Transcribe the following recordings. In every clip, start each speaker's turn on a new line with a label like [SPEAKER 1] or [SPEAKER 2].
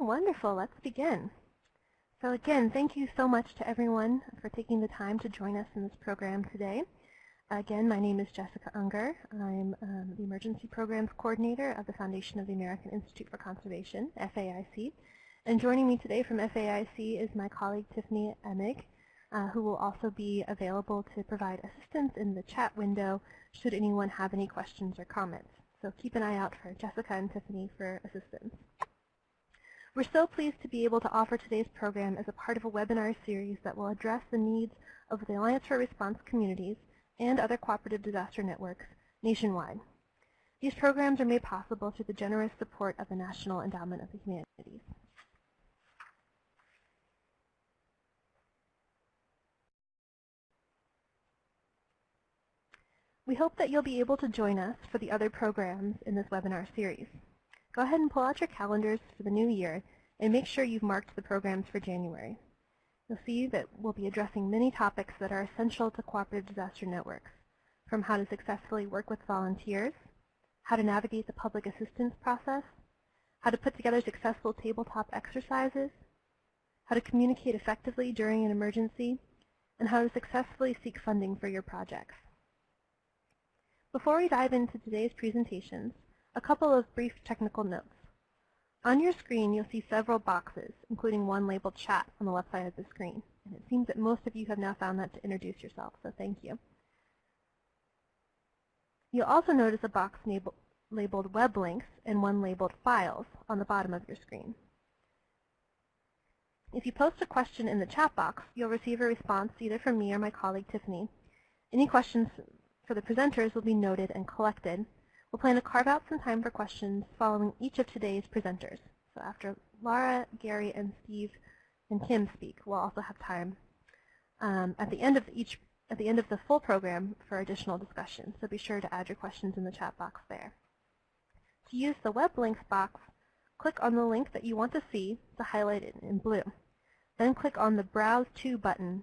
[SPEAKER 1] Wonderful. Let's begin. So again, thank you so much to everyone for taking the time to join us in this program today. Again, my name is Jessica Unger. I'm um, the Emergency Programs Coordinator of the Foundation of the American Institute for Conservation, FAIC. And joining me today from FAIC is my colleague Tiffany Emig, uh, who will also be available to provide assistance in the chat window should anyone have any questions or comments. So keep an eye out for Jessica and Tiffany for assistance. We're so pleased to be able to offer today's program as a part of a webinar series that will address the needs of the Alliance for Response communities and other cooperative disaster networks nationwide. These programs are made possible through the generous support of the National Endowment of the Humanities. We hope that you'll be able to join us for the other programs in this webinar series. Go ahead and pull out your calendars for the new year and make sure you've marked the programs for January. You'll see that we'll be addressing many topics that are essential to cooperative disaster networks, from how to successfully work with volunteers, how to navigate the public assistance process, how to put together successful tabletop exercises, how to communicate effectively during an emergency, and how to successfully seek funding for your projects. Before we dive into today's presentations, a couple of brief technical notes. On your screen, you'll see several boxes, including one labeled chat on the left side of the screen. And it seems that most of you have now found that to introduce yourself, so thank you. You'll also notice a box labeled web links and one labeled files on the bottom of your screen. If you post a question in the chat box, you'll receive a response either from me or my colleague Tiffany. Any questions for the presenters will be noted and collected. We'll plan to carve out some time for questions following each of today's presenters. So after Laura, Gary, and Steve and Kim speak, we'll also have time um, at the end of each at the end of the full program for additional discussion. So be sure to add your questions in the chat box there. To use the web links box, click on the link that you want to see to highlight it in blue. Then click on the Browse To button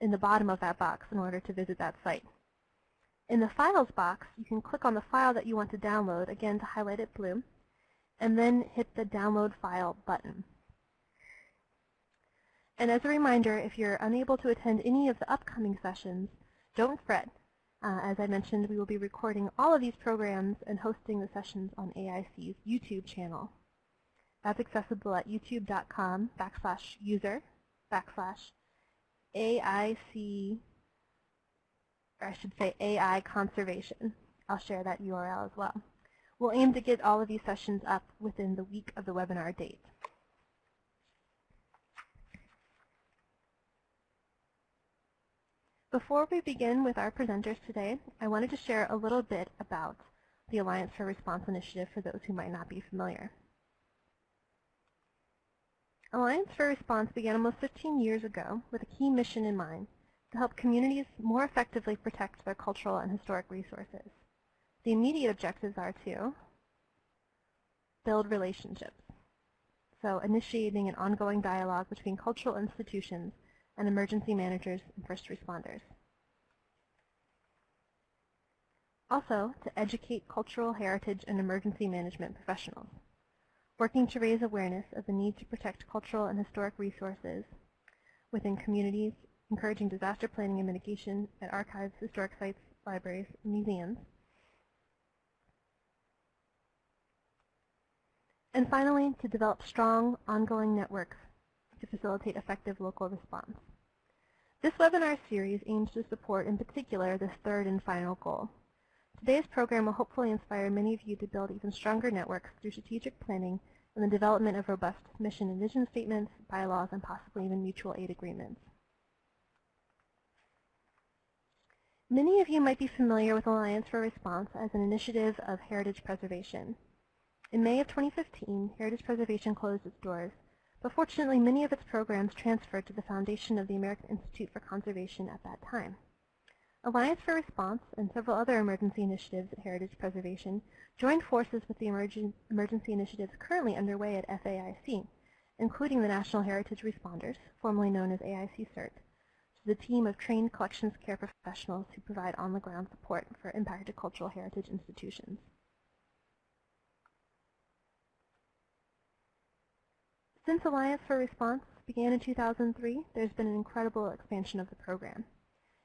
[SPEAKER 1] in the bottom of that box in order to visit that site. In the Files box, you can click on the file that you want to download, again to highlight it blue, and then hit the Download File button. And as a reminder, if you're unable to attend any of the upcoming sessions, don't fret. Uh, as I mentioned, we will be recording all of these programs and hosting the sessions on AIC's YouTube channel. That's accessible at youtube.com backslash user backslash AIC or I should say AI conservation. I'll share that URL as well. We'll aim to get all of these sessions up within the week of the webinar date. Before we begin with our presenters today, I wanted to share a little bit about the Alliance for Response Initiative for those who might not be familiar. Alliance for Response began almost 15 years ago with a key mission in mind, to help communities more effectively protect their cultural and historic resources. The immediate objectives are to build relationships, so initiating an ongoing dialogue between cultural institutions and emergency managers and first responders. Also, to educate cultural heritage and emergency management professionals, working to raise awareness of the need to protect cultural and historic resources within communities encouraging disaster planning and mitigation at archives, historic sites, libraries, museums. And finally, to develop strong, ongoing networks to facilitate effective local response. This webinar series aims to support, in particular, this third and final goal. Today's program will hopefully inspire many of you to build even stronger networks through strategic planning and the development of robust mission and vision statements, bylaws, and possibly even mutual aid agreements. Many of you might be familiar with Alliance for Response as an initiative of heritage preservation. In May of 2015, Heritage Preservation closed its doors, but fortunately many of its programs transferred to the foundation of the American Institute for Conservation at that time. Alliance for Response and several other emergency initiatives at Heritage Preservation joined forces with the emergen emergency initiatives currently underway at FAIC, including the National Heritage Responders, formerly known as AIC CERT, the team of trained collections care professionals who provide on-the-ground support for impacted cultural heritage institutions. Since Alliance for Response began in 2003, there's been an incredible expansion of the program.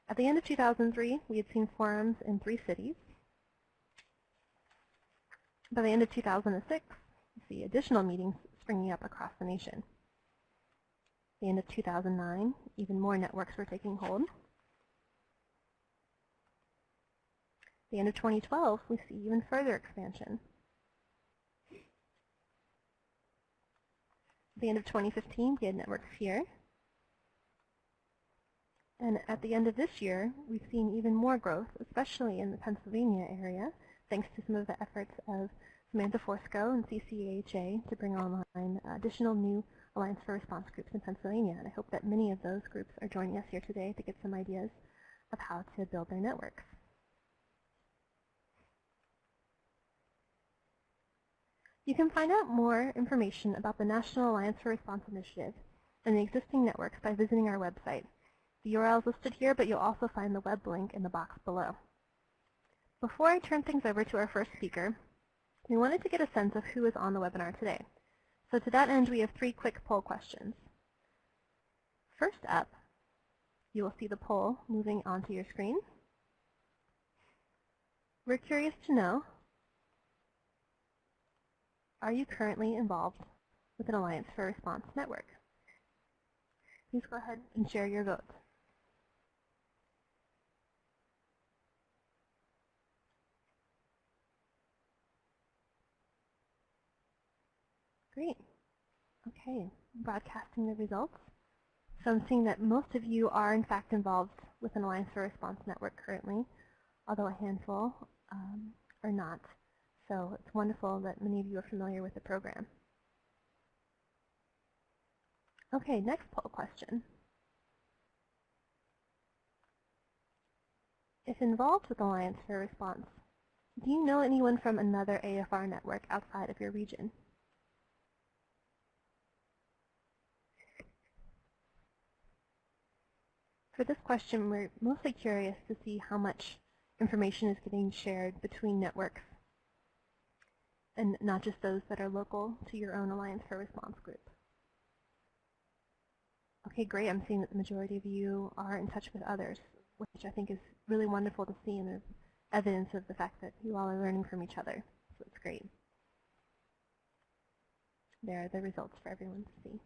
[SPEAKER 1] At the end of 2003, we had seen forums in three cities. By the end of 2006, we see additional meetings springing up across the nation. At the end of 2009, even more networks were taking hold. the end of 2012, we see even further expansion. At the end of 2015, we had networks here. And at the end of this year, we've seen even more growth, especially in the Pennsylvania area, thanks to some of the efforts of Samantha Forsko and CCAHA to bring online additional new Alliance for Response groups in Pennsylvania. And I hope that many of those groups are joining us here today to get some ideas of how to build their networks. You can find out more information about the National Alliance for Response Initiative and the existing networks by visiting our website. The URL is listed here, but you'll also find the web link in the box below. Before I turn things over to our first speaker, we wanted to get a sense of who is on the webinar today. So to that end, we have three quick poll questions. First up, you will see the poll moving onto your screen. We're curious to know are you currently involved with an Alliance for Response network? Please go ahead and share your votes. Great. Okay, broadcasting the results. So I'm seeing that most of you are in fact involved with an Alliance for Response network currently, although a handful um, are not. So it's wonderful that many of you are familiar with the program. Okay, next poll question. If involved with Alliance for Response, do you know anyone from another AFR network outside of your region? For this question, we're mostly curious to see how much information is getting shared between networks and not just those that are local to your own Alliance for Response group. Okay, great. I'm seeing that the majority of you are in touch with others, which I think is really wonderful to see and there's evidence of the fact that you all are learning from each other. So it's great. There are the results for everyone to see.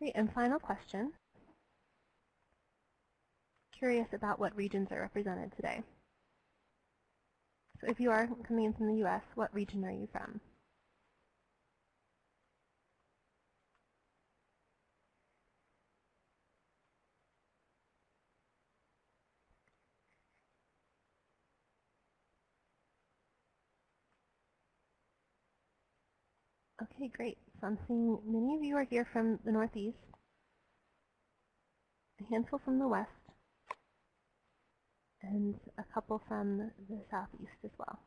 [SPEAKER 1] Great, and final question curious about what regions are represented today. So if you are coming in from the U.S., what region are you from? Okay, great. So I'm seeing many of you are here from the Northeast, a handful from the West, and a couple from the southeast as well.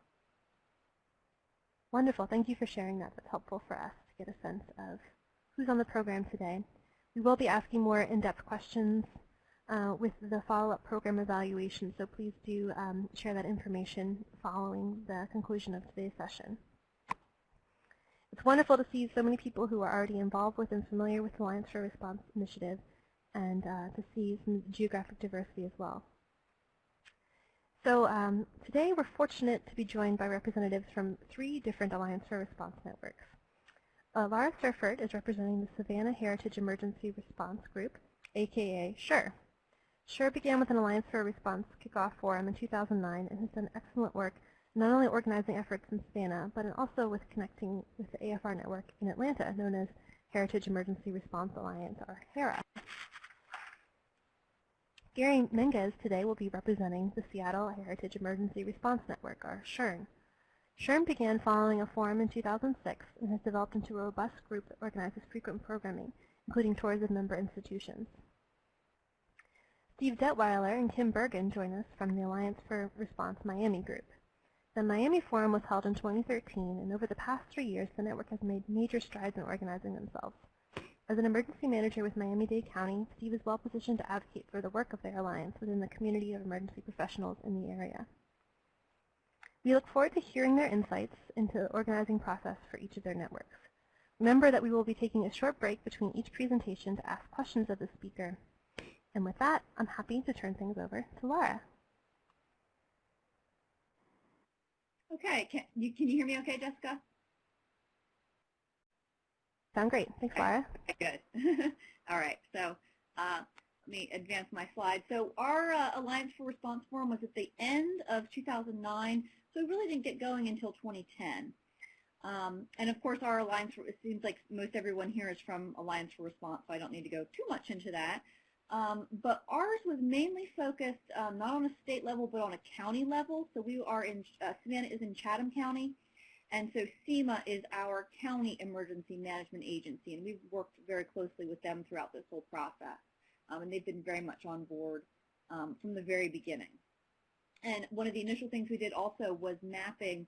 [SPEAKER 1] Wonderful. Thank you for sharing that. That's helpful for us to get a sense of who's on the program today. We will be asking more in-depth questions uh, with the follow-up program evaluation, so please do um, share that information following the conclusion of today's session. It's wonderful to see so many people who are already involved with and familiar with the Alliance for Response initiative and uh, to see some geographic diversity as well. So um, today we're fortunate to be joined by representatives from three different Alliance for Response networks. Uh, Laura Seifert is representing the Savannah Heritage Emergency Response Group, aka SHARE. SHARE began with an Alliance for Response kickoff forum in 2009 and has done excellent work not only organizing efforts in Savannah, but also with connecting with the AFR network in Atlanta, known as Heritage Emergency Response Alliance, or HERA. Gary Menges today will be representing the Seattle Heritage Emergency Response Network, or SHERN. SHERN began following a forum in 2006 and has developed into a robust group that organizes frequent programming, including tours of member institutions. Steve Detweiler and Kim Bergen join us from the Alliance for Response Miami group. The Miami Forum was held in 2013, and over the past three years, the network has made major strides in organizing themselves. As an emergency manager with Miami-Dade County, Steve is well positioned to advocate for the work of their alliance within the community of emergency professionals in the area. We look forward to hearing their insights into the organizing process for each of their networks. Remember that we will be taking a short break between each presentation to ask questions of the speaker. And with that, I'm happy to turn things over to Laura.
[SPEAKER 2] Okay, can you, can you hear me okay, Jessica?
[SPEAKER 1] Sound great. Thanks, Laura.
[SPEAKER 2] Okay, good. All right, so uh, let me advance my slide. So our uh, Alliance for Response Forum was at the end of 2009, so we really didn't get going until 2010. Um, and of course, our Alliance, for, it seems like most everyone here is from Alliance for Response, so I don't need to go too much into that. Um, but ours was mainly focused um, not on a state level, but on a county level. So we are in, uh, Savannah is in Chatham County, and so CEMA is our county emergency management agency, and we've worked very closely with them throughout this whole process. Um, and they've been very much on board um, from the very beginning. And one of the initial things we did also was mapping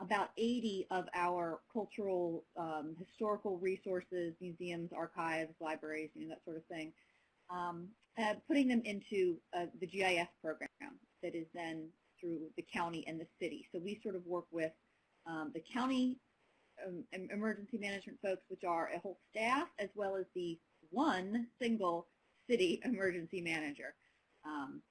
[SPEAKER 2] about 80 of our cultural, um, historical resources, museums, archives, libraries, you know, that sort of thing, um, uh, putting them into uh, the GIS program that is then through the county and the city. So we sort of work with um, the county um, emergency management folks, which are a whole staff, as well as the one single city emergency manager. Um,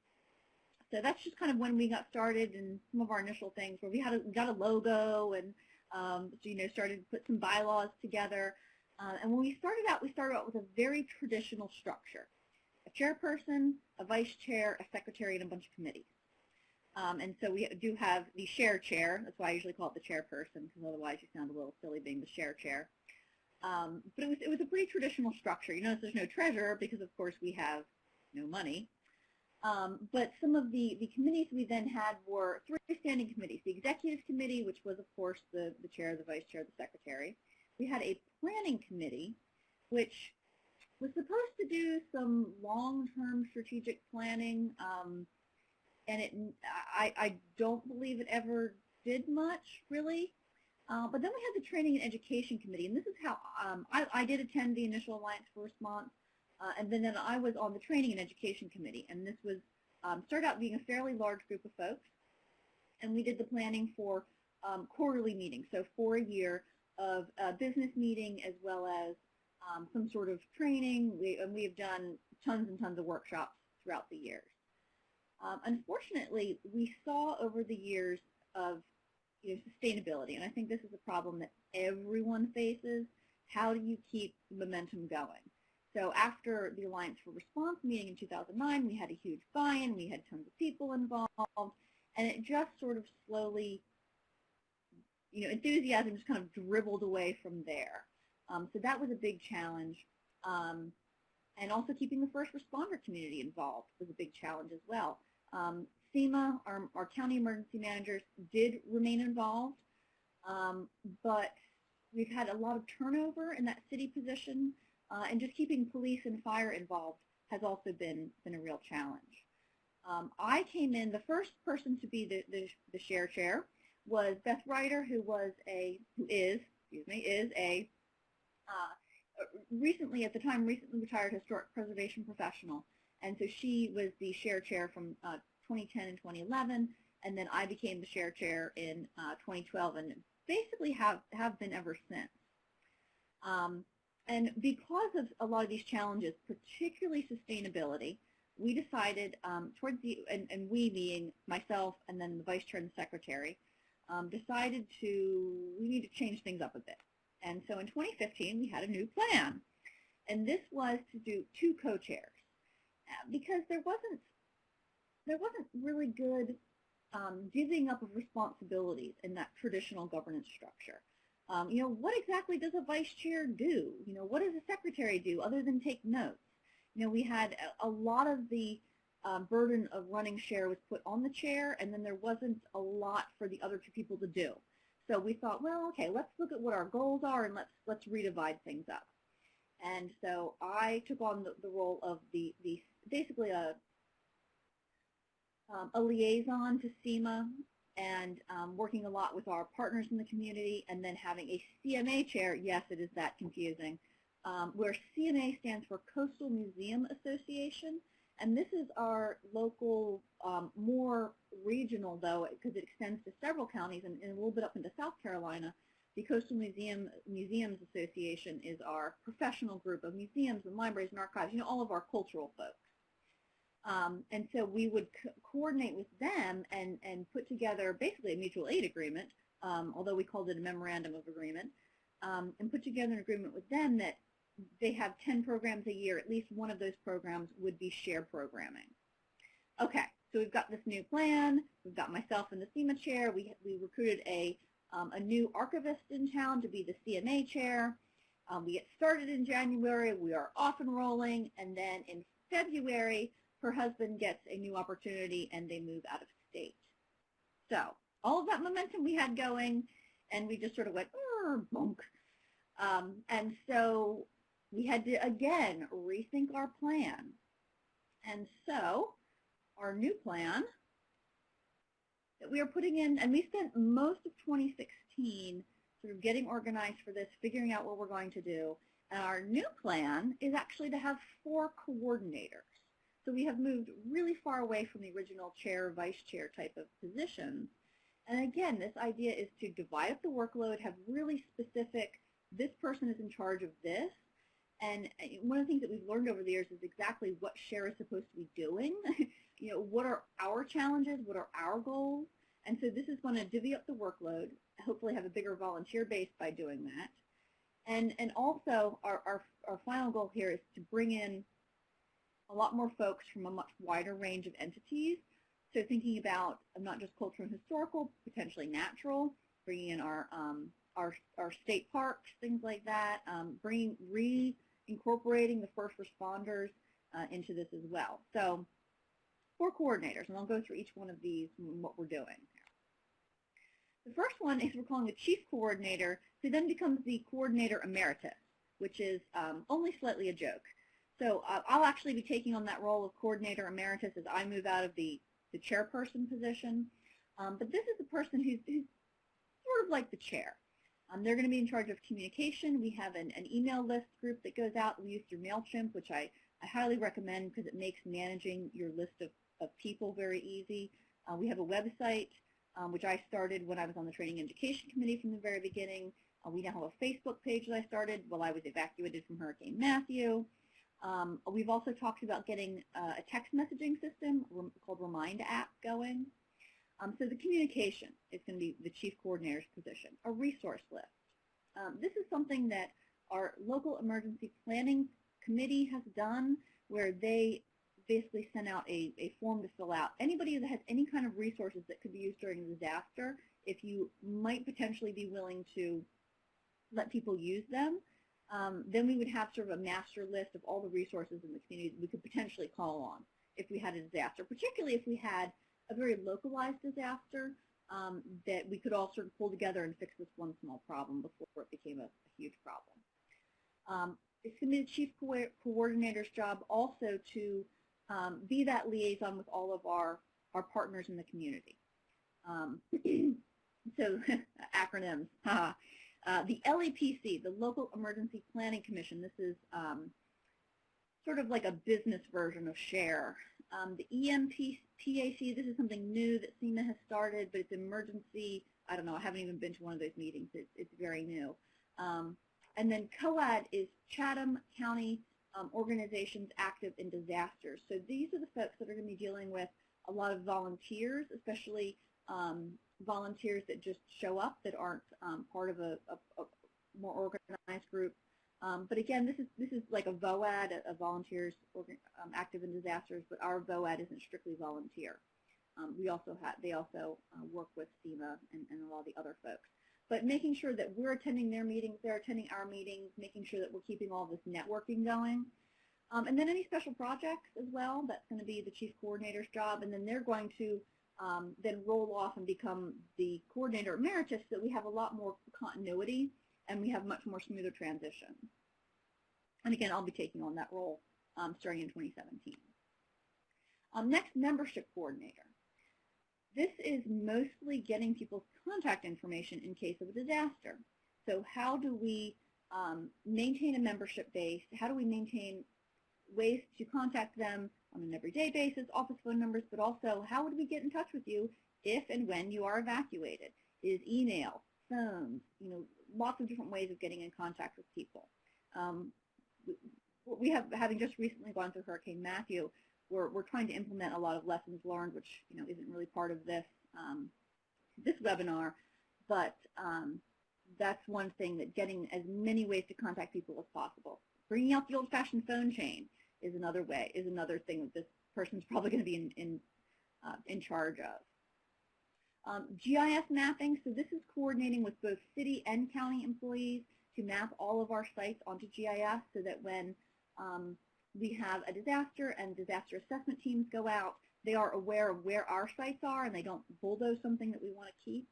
[SPEAKER 2] so that's just kind of when we got started and some of our initial things where we had a, got a logo and um, you know started to put some bylaws together. Uh, and when we started out, we started out with a very traditional structure. A chairperson, a vice chair, a secretary, and a bunch of committees. Um, and so we do have the share chair. That's why I usually call it the chairperson, because otherwise you sound a little silly being the share chair. Um, but it was, it was a pretty traditional structure. You notice there's no treasurer because, of course, we have no money. Um, but some of the, the committees we then had were three standing committees. The executive committee, which was, of course, the, the chair, the vice chair, the secretary. We had a planning committee, which was supposed to do some long-term strategic planning. Um, and it, I, I don't believe it ever did much, really. Uh, but then we had the Training and Education Committee, and this is how um, I, I, did attend the initial Alliance first month, uh, and then, then I was on the Training and Education Committee, and this was um, started out being a fairly large group of folks, and we did the planning for um, quarterly meetings, so for a year of a business meeting as well as um, some sort of training, we, and we have done tons and tons of workshops throughout the years. Um, unfortunately, we saw over the years of you know, sustainability, and I think this is a problem that everyone faces. How do you keep momentum going? So after the Alliance for Response meeting in 2009, we had a huge buy-in, we had tons of people involved, and it just sort of slowly, you know, enthusiasm just kind of dribbled away from there. Um, so that was a big challenge. Um, and also keeping the first responder community involved was a big challenge as well. Um, our, our, county emergency managers, did remain involved, um, but we've had a lot of turnover in that city position, uh, and just keeping police and fire involved has also been, been a real challenge. Um, I came in, the first person to be the, the, the share chair was Beth Reiter, who was a, who is, excuse me, is a uh, recently, at the time, recently retired historic preservation professional. And so she was the share chair from uh, 2010 and 2011, and then I became the share chair in uh, 2012, and basically have, have been ever since. Um, and because of a lot of these challenges, particularly sustainability, we decided um, towards the, and, and, we being myself and then the vice chair and the secretary, um, decided to, we need to change things up a bit. And so in 2015, we had a new plan. And this was to do two co-chairs because there wasn't there wasn't really good um, divvying up of responsibilities in that traditional governance structure. Um, you know, what exactly does a vice chair do? You know, what does a secretary do other than take notes? You know, we had a, a lot of the um, burden of running share was put on the chair, and then there wasn't a lot for the other two people to do. So we thought, well, okay, let's look at what our goals are, and let's let's redivide things up. And so I took on the, the role of the, the basically a, um, a liaison to CEMA and um, working a lot with our partners in the community and then having a CMA chair, yes, it is that confusing, um, where CMA stands for Coastal Museum Association, And this is our local, um, more regional though, because it extends to several counties and, and, a little bit up into South Carolina. The Coastal Museum Museums Association is our professional group of museums and libraries and archives, you know, all of our cultural folks. Um, and so we would co coordinate with them and, and put together basically a mutual aid agreement, um, although we called it a memorandum of agreement, um, and put together an agreement with them that they have 10 programs a year. At least one of those programs would be share programming. Okay, so we've got this new plan. We've got myself in the CEMA chair. We, we recruited a, um, a new archivist in town to be the CMA chair. Um, we get started in January. We are off and rolling. And then in February, her husband gets a new opportunity and they move out of state. So all of that momentum we had going, and we just sort of went, bonk. Um, and so we had to, again, rethink our plan. And so our new plan that we are putting in, and we spent most of 2016 sort of getting organized for this, figuring out what we're going to do. And our new plan is actually to have four coordinators. So we have moved really far away from the original chair, vice chair type of positions. And again, this idea is to divide up the workload, have really specific, this person is in charge of this, and uh, one of the things that we've learned over the years is exactly what SHARE is supposed to be doing. you know, what are our challenges? What are our goals? And so this is going to divvy up the workload, hopefully have a bigger volunteer base by doing that. And, and also our, our, our final goal here is to bring in a lot more folks from a much wider range of entities. So thinking about not just cultural and historical, potentially natural, bringing in our, um, our, our state parks, things like that, um, bringing, re incorporating the first responders uh, into this as well. So four coordinators, and I'll go through each one of these and what we're doing. The first one is we're calling a chief coordinator, who then becomes the coordinator emeritus, which is um, only slightly a joke. So uh, I'll actually be taking on that role of coordinator emeritus as I move out of the, the chairperson position. Um, but this is the person who's, who's sort of like the chair. Um, they're going to be in charge of communication. We have an, an, email list group that goes out. We use through MailChimp, which I, I highly recommend because it makes managing your list of, of people very easy. Uh, we have a website, um, which I started when I was on the Training Education Committee from the very beginning. Uh, we now have a Facebook page that I started while I was evacuated from Hurricane Matthew. Um, we've also talked about getting uh, a text messaging system called Remind app going. Um, so the communication is going to be the chief coordinator's position. A resource list. Um, this is something that our local emergency planning committee has done where they basically sent out a, a form to fill out. Anybody that has any kind of resources that could be used during a disaster, if you might potentially be willing to let people use them, um, then we would have sort of a master list of all the resources in the community that we could potentially call on if we had a disaster, particularly if we had a very localized disaster um, that we could all sort of pull together and fix this one small problem before it became a, a huge problem. Um, it's going to be the chief co coordinator's job also to um, be that liaison with all of our, our partners in the community. Um, so acronyms. Uh, the LEPC, the Local Emergency Planning Commission, this is um, sort of like a business version of SHARE. Um, the EMPAC, this is something new that CEMA has started, but it's emergency, I don't know, I haven't even been to one of those meetings. It's, it's very new. Um, and then COAD is Chatham County um, Organizations Active in Disasters. So these are the folks that are going to be dealing with a lot of volunteers, especially um, volunteers that just show up that aren't um, part of a, a, a, more organized group. Um, but again, this is this is like a VOAD, a, volunteers um, active in disasters, but our VOAD isn't strictly volunteer. Um, we also have they also uh, work with CEMA and, and a lot of the other folks. But making sure that we're attending their meetings, they're attending our meetings, making sure that we're keeping all this networking going. Um, and then any special projects as well, that's going to be the chief coordinator's job, and then they're going to um, then roll off and become the coordinator emeritus so that we have a lot more continuity and we have much more smoother transition. And again, I'll be taking on that role um, starting in 2017. Um, next, membership coordinator. This is mostly getting people's contact information in case of a disaster. So how do we um, maintain a membership base? How do we maintain ways to contact them on an everyday basis, office phone numbers, but also how would we get in touch with you if and when you are evacuated? Is email, phones, you know, lots of different ways of getting in contact with people. Um, we have, having just recently gone through Hurricane Matthew, we're, we're trying to implement a lot of lessons learned, which you know isn't really part of this um, this webinar, but um, that's one thing that getting as many ways to contact people as possible. Bringing out the old-fashioned phone chain is another way, is another thing that this person's probably going to be in, in, uh, in charge of. Um, GIS mapping, so this is coordinating with both city and county employees to map all of our sites onto GIS so that when um, we have a disaster and disaster assessment teams go out, they are aware of where our sites are and they don't bulldoze something that we want to keep.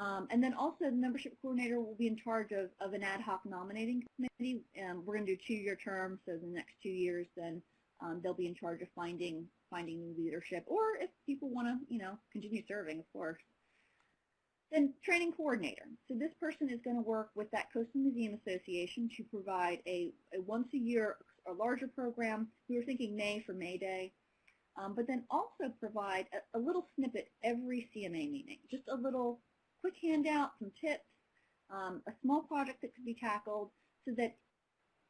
[SPEAKER 2] Um, and then also the membership coordinator will be in charge of, of an ad hoc nominating committee. Um, we're going to do two-year terms, so the next two years then um, they'll be in charge of finding finding new leadership, or if people want to, you know, continue serving, of course. Then training coordinator. So this person is going to work with that Coastal Museum Association to provide a, a once a year a larger program. We were thinking May for May Day. Um, but then also provide a, a, little snippet every CMA meeting, just a little quick handout, some tips, um, a small project that could be tackled so that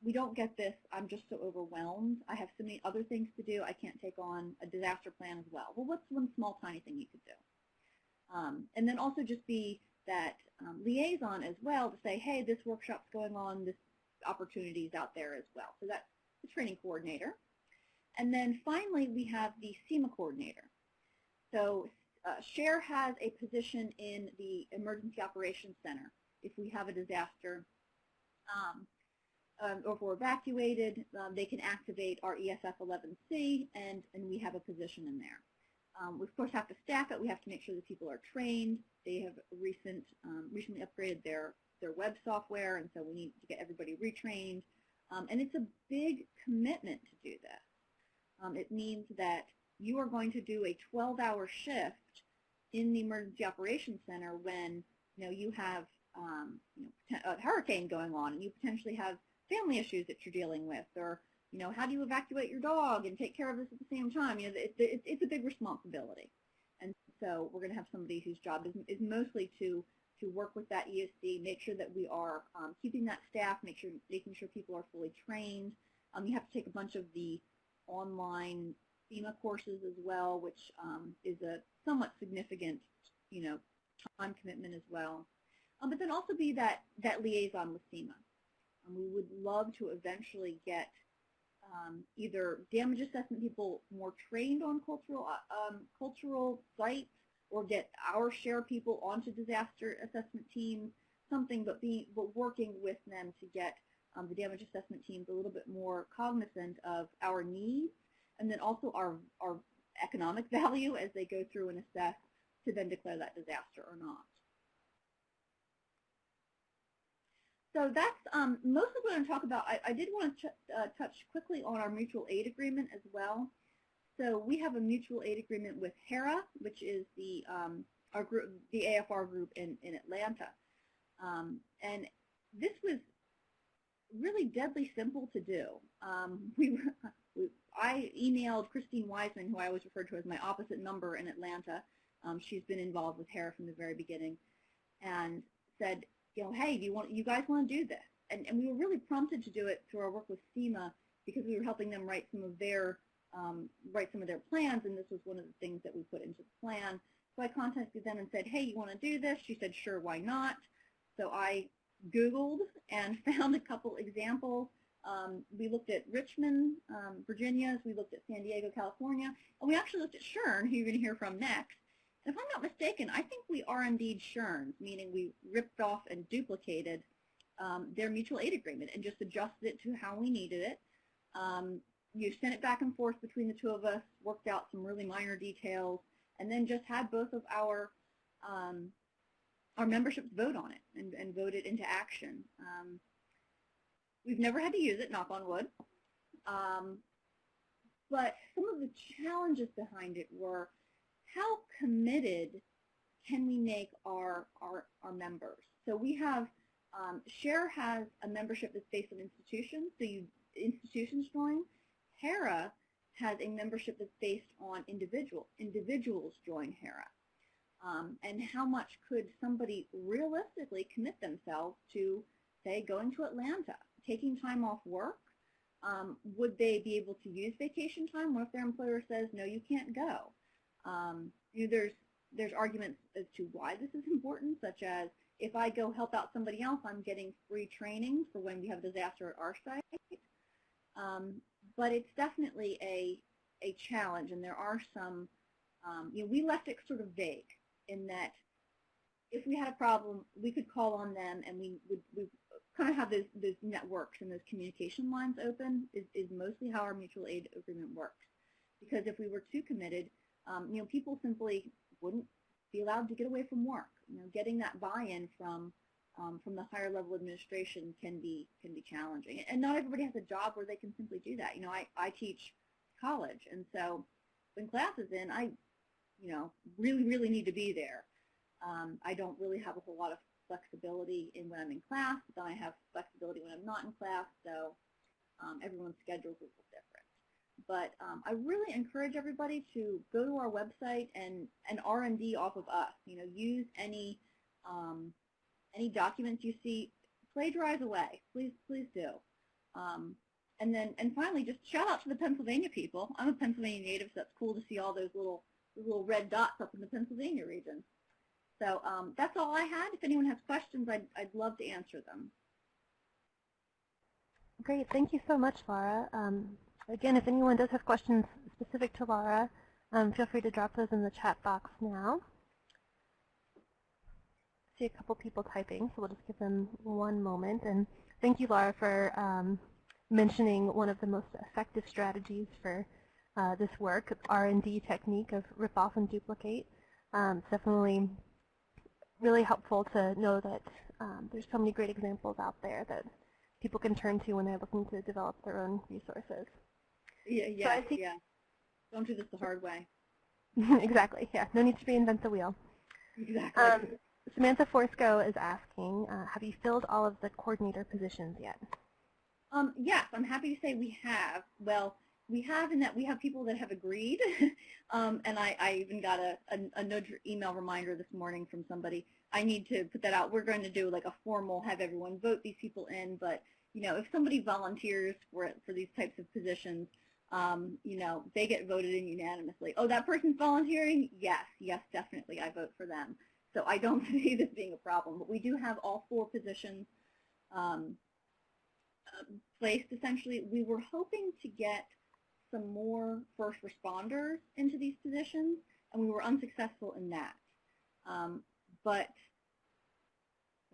[SPEAKER 2] we don't get this, I'm just so overwhelmed. I have so many other things to do. I can't take on a disaster plan as well. Well, what's one small tiny thing you could do? Um, and then also just be that um, liaison as well to say, hey, this workshop's going on, this opportunity is out there as well. So that's the training coordinator. And then finally, we have the CEMA coordinator. So uh, SHARE has a position in the Emergency Operations Center if we have a disaster. Um, um, or if we're evacuated, um, they can activate our ESF 11C, and, and we have a position in there. Um, we, of course, have to staff it. We have to make sure that people are trained. They have recent, um, recently upgraded their, their web software, and so we need to get everybody retrained. Um, and it's a big commitment to do this. Um, it means that you are going to do a 12-hour shift in the Emergency Operations Center when you know you have um, you know, a hurricane going on and you potentially have family issues that you're dealing with, or you know, how do you evacuate your dog and take care of this at the same time? You know, it, it, it's a big responsibility, and so we're going to have somebody whose job is, is mostly to to work with that ESD, make sure that we are um, keeping that staff, make sure making sure people are fully trained. Um, you have to take a bunch of the online FEMA courses as well, which um, is a somewhat significant, you know, time commitment as well. Um, but then also be that, that liaison with FEMA. Um, we would love to eventually get um, either damage assessment people more trained on cultural, uh, um, cultural sites or get our share people onto disaster assessment teams, something, but, be, but working with them to get um, the damage assessment teams a little bit more cognizant of our needs and then also our, our economic value as they go through and assess to then declare that disaster or not. So that's um, most of what I'm talk about. I, I did want to uh, touch quickly on our mutual aid agreement as well. So we have a mutual aid agreement with HERA, which is the um, our group, the AFR group in, in Atlanta. Um, and this was really deadly simple to do. Um, we, we, I emailed Christine Wiseman, who I always refer to as my opposite number in Atlanta. Um, she's been involved with HERA from the very beginning, and said, you know, hey, do you want, you guys want to do this? And, and we were really prompted to do it through our work with CEMA because we were helping them write some of their um, write some of their plans, and this was one of the things that we put into the plan. So I contacted them and said, hey, you want to do this? She said, sure, why not? So I Googled and found a couple examples. Um, we looked at Richmond, um, Virginia, we looked at San Diego, California, and we actually looked at SHERN, who you're going to hear from next. If I'm not mistaken, I think we are indeed SHRNs, meaning we ripped off and duplicated um, their mutual aid agreement and just adjusted it to how we needed it. Um, you sent it back and forth between the two of us, worked out some really minor details, and then just had both of our um, our memberships vote on it and, and vote it into action. Um, we've never had to use it, knock on wood. Um, but some of the challenges behind it were how committed can we make our, our, our members? So we have, um, SHARE has a membership that's based on institutions, so you institutions join. HERA has a membership that's based on individual individuals join HERA. Um, and how much could somebody realistically commit themselves to, say, going to Atlanta, taking time off work? Um, would they be able to use vacation time? What if their employer says, no, you can't go? Um, you know, there's, there's arguments as to why this is important, such as if I go help out somebody else, I'm getting free training for when we have a disaster at our site. Um, but it's definitely a, a challenge, and there are some, um, you know, we left it sort of vague in that if we had a problem, we could call on them and we would we kind of have those, those networks and those communication lines open is, is mostly how our mutual aid agreement works. Because if we were too committed, um, you know, people simply wouldn't be allowed to get away from work. You know, getting that buy-in from um, from the higher level administration can be can be challenging. And not everybody has a job where they can simply do that. You know, I, I teach college, and so when class is in, I you know, really, really need to be there. Um, I don't really have a whole lot of flexibility in when I'm in class, but then I have flexibility when I'm not in class, so um, everyone's schedule is a little different. But um, I really encourage everybody to go to our website and, and R&D off of us. You know, use any um, any documents you see, plagiarize away. Please, please do. Um, and then, and finally, just shout out to the Pennsylvania people. I'm a Pennsylvania native, so it's cool to see all those little little red dots up in the Pennsylvania region. So um, that's all I had. If anyone has questions, I'd, I'd love to answer them.
[SPEAKER 1] Great. Thank you so much, Laura. Um, again, if anyone does have questions specific to Laura, um, feel free to drop those in the chat box now. I see a couple people typing, so we'll just give them one moment. And thank you, Laura, for um, mentioning one of the most effective strategies for uh, this work, R&D technique of rip off and duplicate. Um, it's definitely really helpful to know that um, there's so many great examples out there that people can turn to when they're looking to develop their own resources.
[SPEAKER 2] Yeah, yeah, so yeah. Don't do this the hard way.
[SPEAKER 1] exactly, yeah. No need to reinvent the wheel.
[SPEAKER 2] Exactly.
[SPEAKER 1] Um, Samantha Forsko is asking, uh, have you filled all of the coordinator positions yet?
[SPEAKER 2] Um, yes, I'm happy to say we have. Well, we have in that we have people that have agreed, um, and I, I, even got a, a, a, nudge email reminder this morning from somebody. I need to put that out. We're going to do like a formal, have everyone vote these people in, but you know, if somebody volunteers for for these types of positions, um, you know, they get voted in unanimously. Oh, that person's volunteering? Yes, yes, definitely, I vote for them. So I don't see this being a problem, but we do have all four positions um, placed. Essentially, we were hoping to get some more first responders into these positions, and we were unsuccessful in that. Um, but,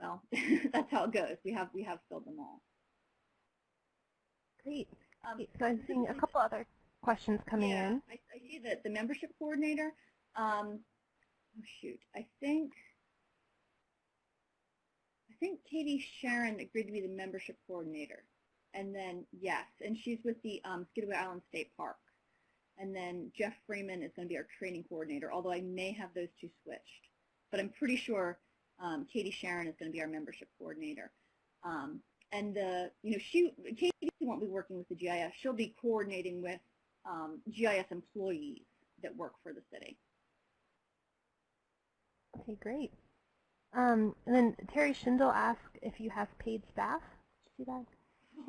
[SPEAKER 2] well, that's how it goes. We have, we have filled them all.
[SPEAKER 1] Great. Um, so I'm seeing a couple other questions coming
[SPEAKER 2] yeah,
[SPEAKER 1] in.
[SPEAKER 2] I, I see that the membership coordinator, um, oh shoot, I think, I think Katie Sharon agreed to be the membership coordinator. And then, yes, and she's with the um, Skidaway Island State Park. And then Jeff Freeman is going to be our training coordinator, although I may have those two switched. But I'm pretty sure um, Katie Sharon is going to be our membership coordinator. Um, and the, you know, she, Katie won't be working with the GIS. She'll be coordinating with um, GIS employees that work for the city.
[SPEAKER 1] Okay, great. Um, and then Terry Schindel asked if you have paid staff. See that?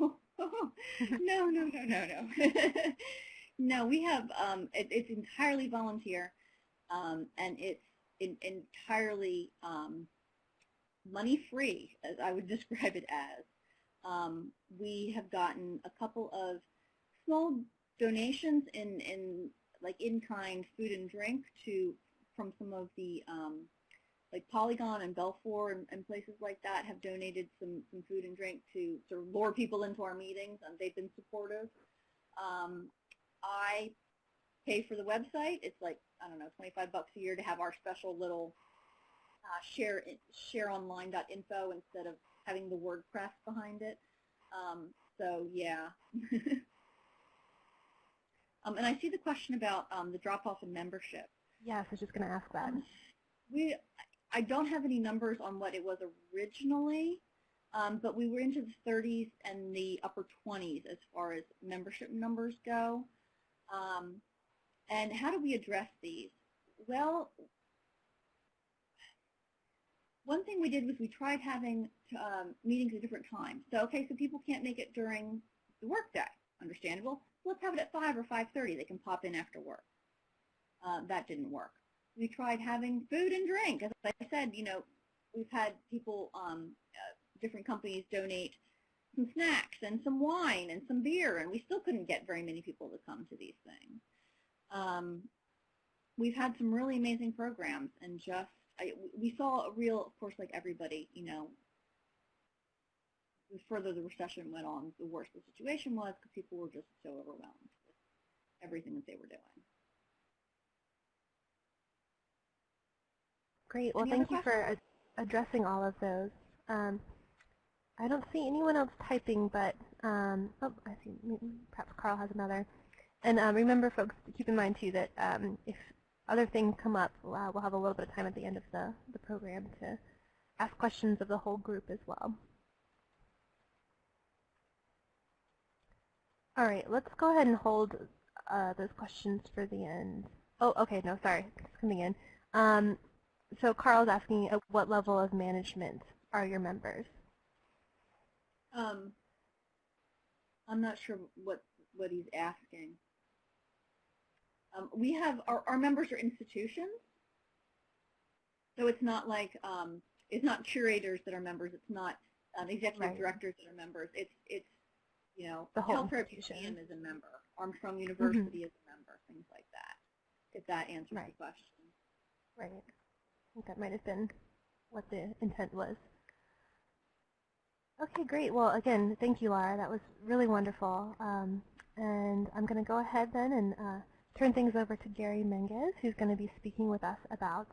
[SPEAKER 2] no, no, no, no, no. no, we have, um, it, it's entirely volunteer, um, and it's in, entirely um, money-free, as I would describe it as. Um, we have gotten a couple of small donations in, in like in-kind food and drink to from some of the um, like Polygon and Belfour and, and, places like that have donated some, some food and drink to sort of lure people into our meetings, and they've been supportive. Um, I pay for the website. It's like, I don't know, 25 bucks a year to have our special little uh, share shareonline.info instead of having the WordPress behind it. Um, so, yeah. um, and I see the question about um, the drop-off in membership.
[SPEAKER 1] Yes, I was just going to ask that.
[SPEAKER 2] Um, we, I don't have any numbers on what it was originally, um, but we were into the 30s and the upper 20s as far as membership numbers go. Um, and how do we address these? Well, one thing we did was we tried having um, meetings at different times. So, okay, so people can't make it during the workday. Understandable. let's have it at 5 or 5.30. They can pop in after work. Uh, that didn't work. We tried having food and drink. As I said, you know, we've had people, um, uh, different companies donate some snacks and some wine and some beer, and we still couldn't get very many people to come to these things. Um, we've had some really amazing programs, and just I, we saw a real, of course, like everybody, you know, the further the recession went on, the worse the situation was because people were just so overwhelmed with everything that they were doing.
[SPEAKER 1] Great. Well, thank you for ad addressing all of those. Um, I don't see anyone else typing, but um, oh, I see. Perhaps Carl has another. And um, remember, folks, to keep in mind too that um, if other things come up, uh, we'll have a little bit of time at the end of the, the program to ask questions of the whole group as well. All right, let's go ahead and hold uh, those questions for the end. Oh, okay, no, sorry, it's coming in. Um, so Carl's asking, at what level of management are your members?
[SPEAKER 2] Um, I'm not sure what what he's asking. Um, we have our, our members are institutions, so it's not like um, it's not curators that are members. It's not um, executive right. directors that are members. It's it's you know
[SPEAKER 1] the whole
[SPEAKER 2] Museum is a member. Armstrong mm-hmm. University mm -hmm. is a member. Things like that. If that answers
[SPEAKER 1] right.
[SPEAKER 2] the question.
[SPEAKER 1] Right. I think that might have been what the intent was. Okay, great. Well, again, thank you, Laura. That was really wonderful. Um, and I'm going to go ahead then and uh, turn things over to Gary Menges, who's going to be speaking with us about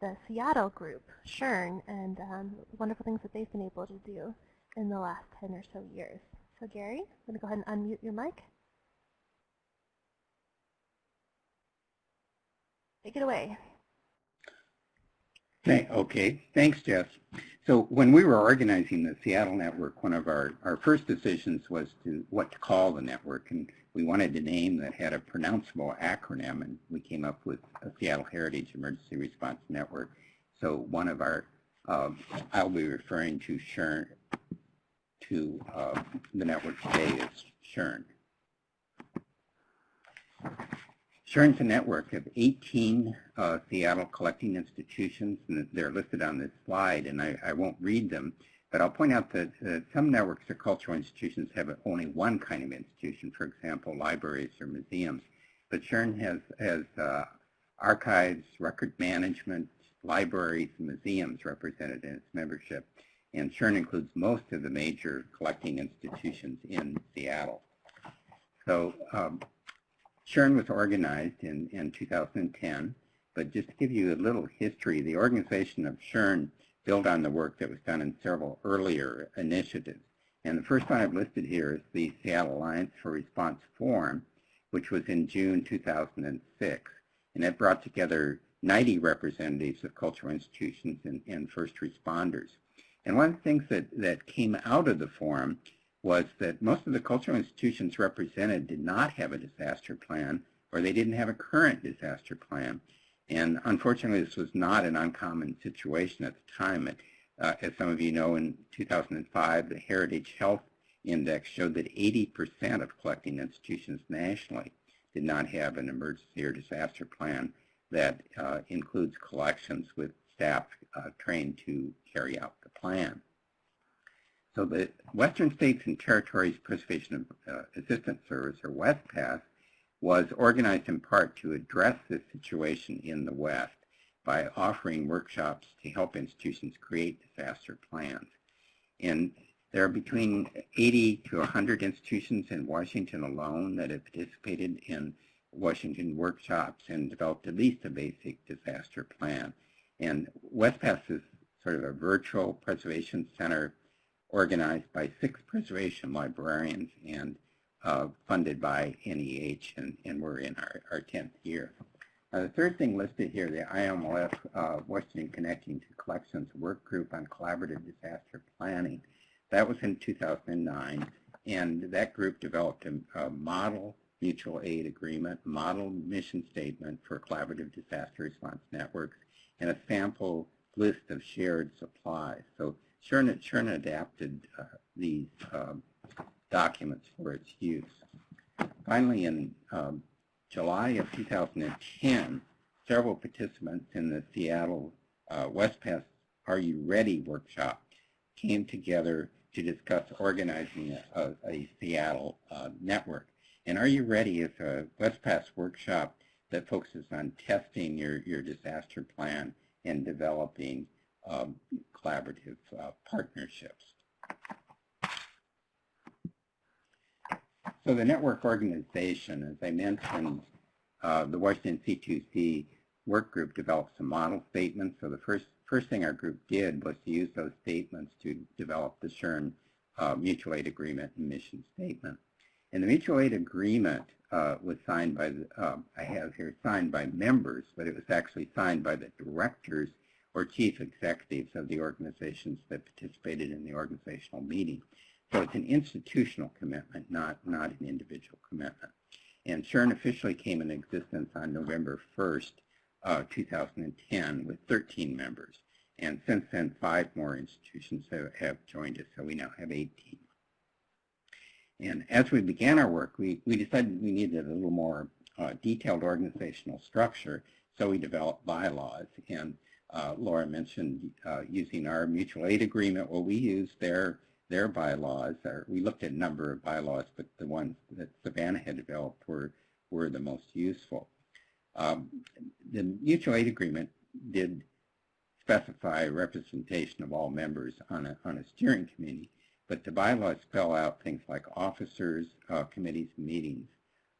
[SPEAKER 1] the Seattle group, SHERN, and um, wonderful things that they've been able to do in the last 10 or so years. So Gary, I'm going to go ahead and unmute your mic. Take it away.
[SPEAKER 3] Okay, thanks, Jess. So when we were organizing the Seattle network, one of our, our first decisions was to what to call the network, and we wanted a name that had a pronounceable acronym, and we came up with Seattle Heritage Emergency Response Network. So one of our, uh, I'll be referring to SHERN, to uh, the network today is SHERN. SHERN's a network of 18 uh, Seattle collecting institutions, and they're listed on this slide, and I, I won't read them, but I'll point out that uh, some networks or cultural institutions have only one kind of institution, for example, libraries or museums. But SHERN has, has uh, archives, record management, libraries, and museums represented in its membership. And SHERN includes most of the major collecting institutions in Seattle. So um, was organized in, in 2010, but just to give you a little history, the organization of SHERN built on the work that was done in several earlier initiatives. And the first one I've listed here is the Seattle Alliance for Response Forum, which was in June 2006. And it brought together 90 representatives of cultural institutions and, and first responders. And one of the things that, that came out of the forum was that most of the cultural institutions represented did not have a disaster plan or they didn't have a current disaster plan. And unfortunately, this was not an uncommon situation at the time. It, uh, as some of you know, in 2005, the Heritage Health Index showed that 80% of collecting institutions nationally did not have an emergency or disaster plan that uh, includes collections with staff uh, trained to carry out the plan. So the Western States and Territories Preservation uh, Assistance Service, or WESTPAS, was organized in part to address this situation in the West by offering workshops to help institutions create disaster plans. And there are between 80 to 100 institutions in Washington alone that have participated in Washington workshops and developed at least a basic disaster plan. And WESTPAS is sort of a virtual preservation center organized by six preservation librarians and uh, funded by NEH, and, and we're in our, our 10th year. Uh, the third thing listed here, the IMLS uh, Washington Connecting to Collections Work Group on Collaborative Disaster Planning. That was in 2009, and that group developed a, a model mutual aid agreement, model mission statement for collaborative disaster response networks, and a sample list of shared supplies. So SHERN, SHERN adapted uh, these um, documents for its use. Finally, in um, July of 2010, several participants in the Seattle uh, WESTPAS Are You Ready workshop came together to discuss organizing a, a Seattle uh, network. And Are You Ready is a WESTPAS workshop that focuses on testing your, your disaster plan and developing um, collaborative uh, partnerships. So the network organization, as I mentioned, uh, the Washington C2C work group developed some model statements. So the first first thing our group did was to use those statements to develop the SHERN uh, mutual aid agreement and mission statement. And the mutual aid agreement uh, was signed by, the, uh, I have here, signed by members, but it was actually signed by the directors or chief executives of the organizations that participated in the organizational meeting. So it's an institutional commitment, not, not an individual commitment. And SHERN officially came into existence on November 1st, uh, 2010 with 13 members. And since then, five more institutions have, have joined us, so we now have 18. And as we began our work, we, we decided we needed a little more uh, detailed organizational structure, so we developed bylaws. And uh, Laura mentioned uh, using our mutual aid agreement. Well, we use their their bylaws. Or we looked at a number of bylaws, but the ones that Savannah had developed were were the most useful. Um, the mutual aid agreement did specify representation of all members on a, on a steering committee, but the bylaws spell out things like officers, uh, committees, meetings,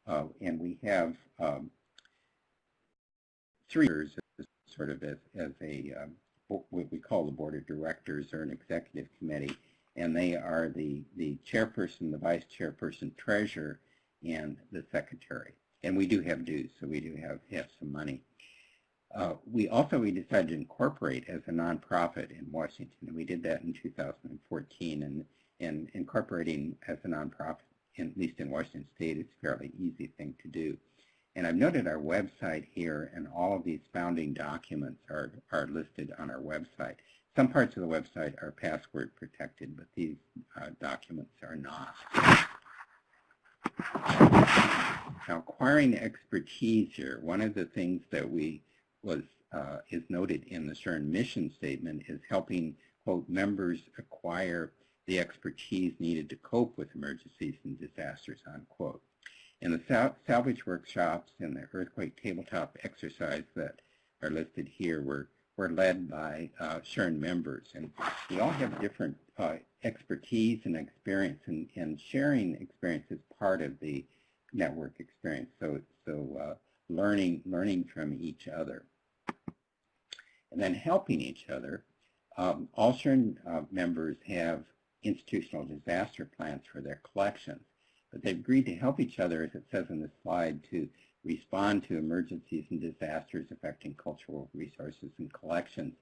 [SPEAKER 3] uh, and we have um, three years sort of as, as a um, what we call the board of directors or an executive committee, and they are the, the chairperson, the vice chairperson, treasurer, and the secretary. And we do have dues, so we do have, have some money. Uh, we also we decided to incorporate as a nonprofit in Washington, and we did that in 2014. And, and incorporating as a nonprofit, at least in Washington State, is a fairly easy thing to do. And I've noted our website here, and all of these founding documents are, are listed on our website. Some parts of the website are password protected, but these uh, documents are not. Now, acquiring expertise here, one of the things that we was uh, is noted in the SHERN mission statement is helping, quote, members acquire the expertise needed to cope with emergencies and disasters, unquote. In the sal salvage workshops and the earthquake tabletop exercise that are listed here were, were led by uh, members. And we all have different uh, expertise and experience, and, and sharing experience is part of the network experience. So, so uh, learning, learning from each other. And then helping each other. Um, all SHERN uh, members have institutional disaster plans for their collections, but they've agreed to help each other, as it says in the slide, to respond to emergencies and disasters affecting cultural resources and collections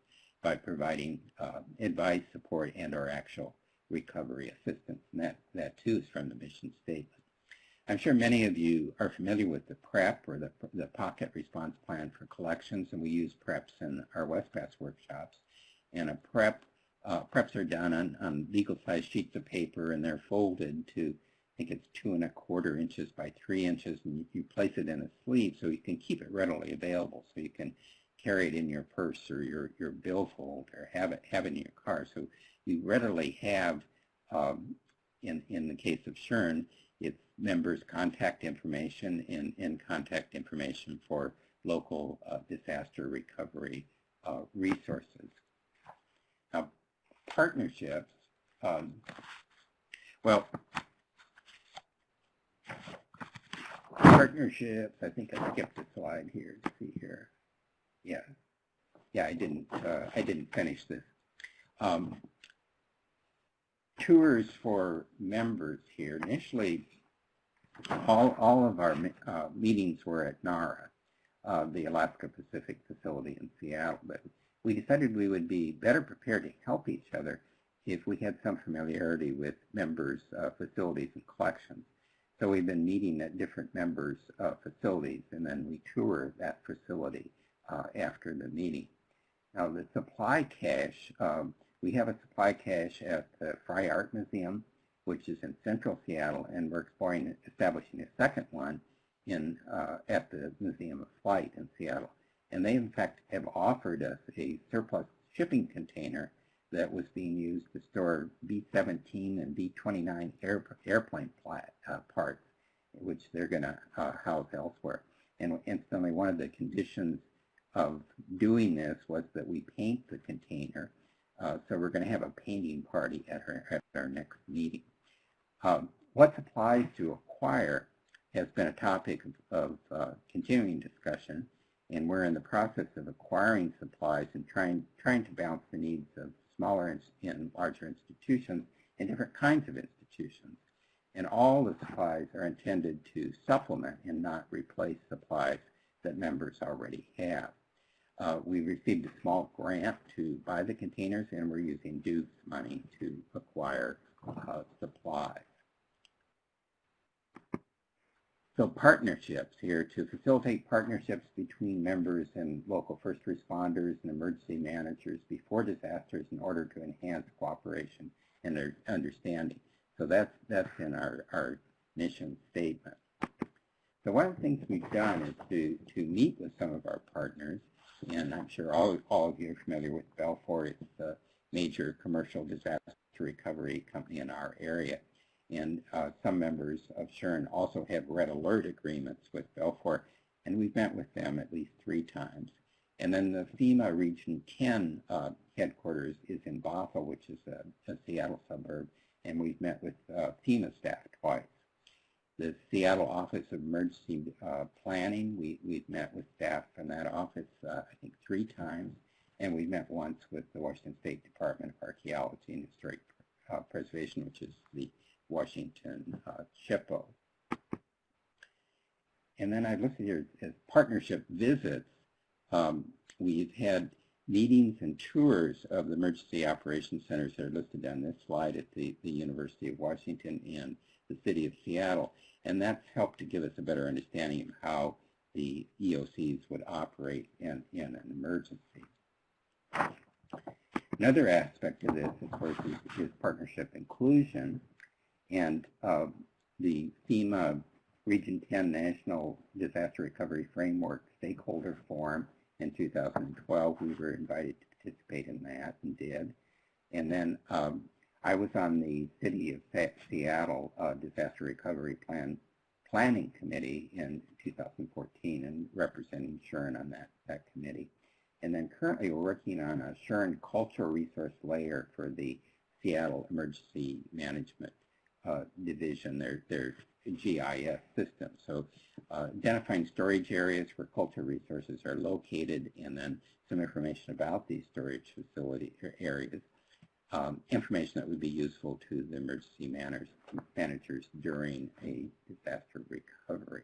[SPEAKER 3] by providing uh, advice, support, and or actual recovery assistance. And that, that too is from the mission statement. I'm sure many of you are familiar with the PREP or the, the Pocket Response Plan for Collections, and we use PREPs in our WESTPAS workshops. And a PREP, uh, PREPs are done on, on legal-sized sheets of paper, and they're folded to, think it's two and a quarter inches by three inches, and you, you place it in a sleeve so you can keep it readily available, so you can carry it in your purse or your, your billfold or have it, have it in your car. So you readily have, um, in, in the case of SHERN, its members' contact information and, and contact information for local uh, disaster recovery uh, resources. Now, partnerships, um, well, partnerships, I think I skipped a slide here see here. Yeah, yeah, I didn't, uh, I didn't finish this. Um, tours for members here. Initially, all, all of our uh, meetings were at NARA, uh, the Alaska Pacific facility in Seattle, but we decided we would be better prepared to help each other if we had some familiarity with members' uh, facilities and collections. So we've been meeting at different members' uh, facilities, and then we tour that facility uh, after the meeting. Now, the supply cache, um, we have a supply cache at the Frye Art Museum, which is in central Seattle, and we're exploring establishing a second one in uh, at the Museum of Flight in Seattle. And they, in fact, have offered us a surplus shipping container that was being used to store B-17 and B-29 air, airplane plat, uh, parts, which they're going to uh, house elsewhere. And instantly, one of the conditions of doing this was that we paint the container. Uh, so we're going to have a painting party at our, at our next meeting. Um, what supplies to acquire has been a topic of, of uh, continuing discussion, and we're in the process of acquiring supplies and trying, trying to balance the needs of smaller and larger institutions and different kinds of institutions. And all the supplies are intended to supplement and not replace supplies that members already have. Uh, we received a small grant to buy the containers, and we're using Duke's money to acquire uh, supplies. So partnerships here to facilitate partnerships between members and local first responders and emergency managers before disasters in order to enhance cooperation and their understanding. So that's that's in our, our mission statement. So one of the things we've done is to, to meet with some of our partners, and I'm sure all, all of you are familiar with Belfor. It's the major commercial disaster recovery company in our area and uh, some members of SHERN also have red alert agreements with Belfor, and we've met with them at least three times. And then the FEMA Region 10 uh, headquarters is in Bothell, which is a, a, Seattle suburb, and we've met with uh, FEMA staff twice. The Seattle Office of Emergency uh, Planning, we, we've met with staff from that office, uh, I think, three times, and we've met once with the Washington State Department of Archaeology and Historic uh, Preservation, which is the Washington uh. And then I've listed here as partnership visits. Um, we've had meetings and tours of the emergency operations centers that are listed on this slide at the, the University of Washington and the City of Seattle. And that's helped to give us a better understanding of how the EOCs would operate in, in an emergency. Another aspect of this, of course, is, is partnership inclusion. And uh, the FEMA Region 10 National Disaster Recovery Framework Stakeholder Forum in 2012, we were invited to participate in that and did. And then um, I was on the City of Seattle uh, Disaster Recovery Plan Planning Committee in 2014 and representing SHERN on that, that committee. And then currently we're working on a SHERN cultural resource layer for the Seattle Emergency Management uh, division, their, their GIS system. So uh, identifying storage areas where culture resources are located and then some information about these storage facility areas. Um, information that would be useful to the emergency managers, managers during a disaster recovery.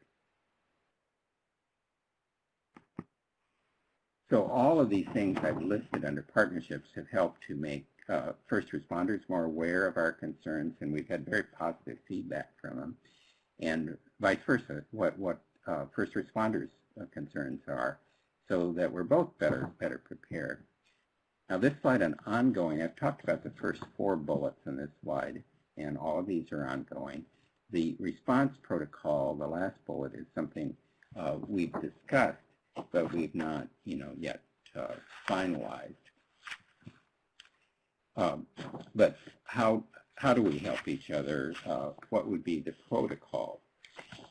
[SPEAKER 3] So all of these things I've listed under partnerships have helped to make uh, first responders more aware of our concerns, and we've had very positive feedback from them. And vice versa, what, what uh, first responders' uh, concerns are, so that we're both better, better prepared. Now this slide on ongoing, I've talked about the first four bullets in this slide, and all of these are ongoing. The response protocol, the last bullet, is something uh, we've discussed, but we've not, you know, yet uh, finalized. Um, but how, how do we help each other? Uh, what would be the protocol?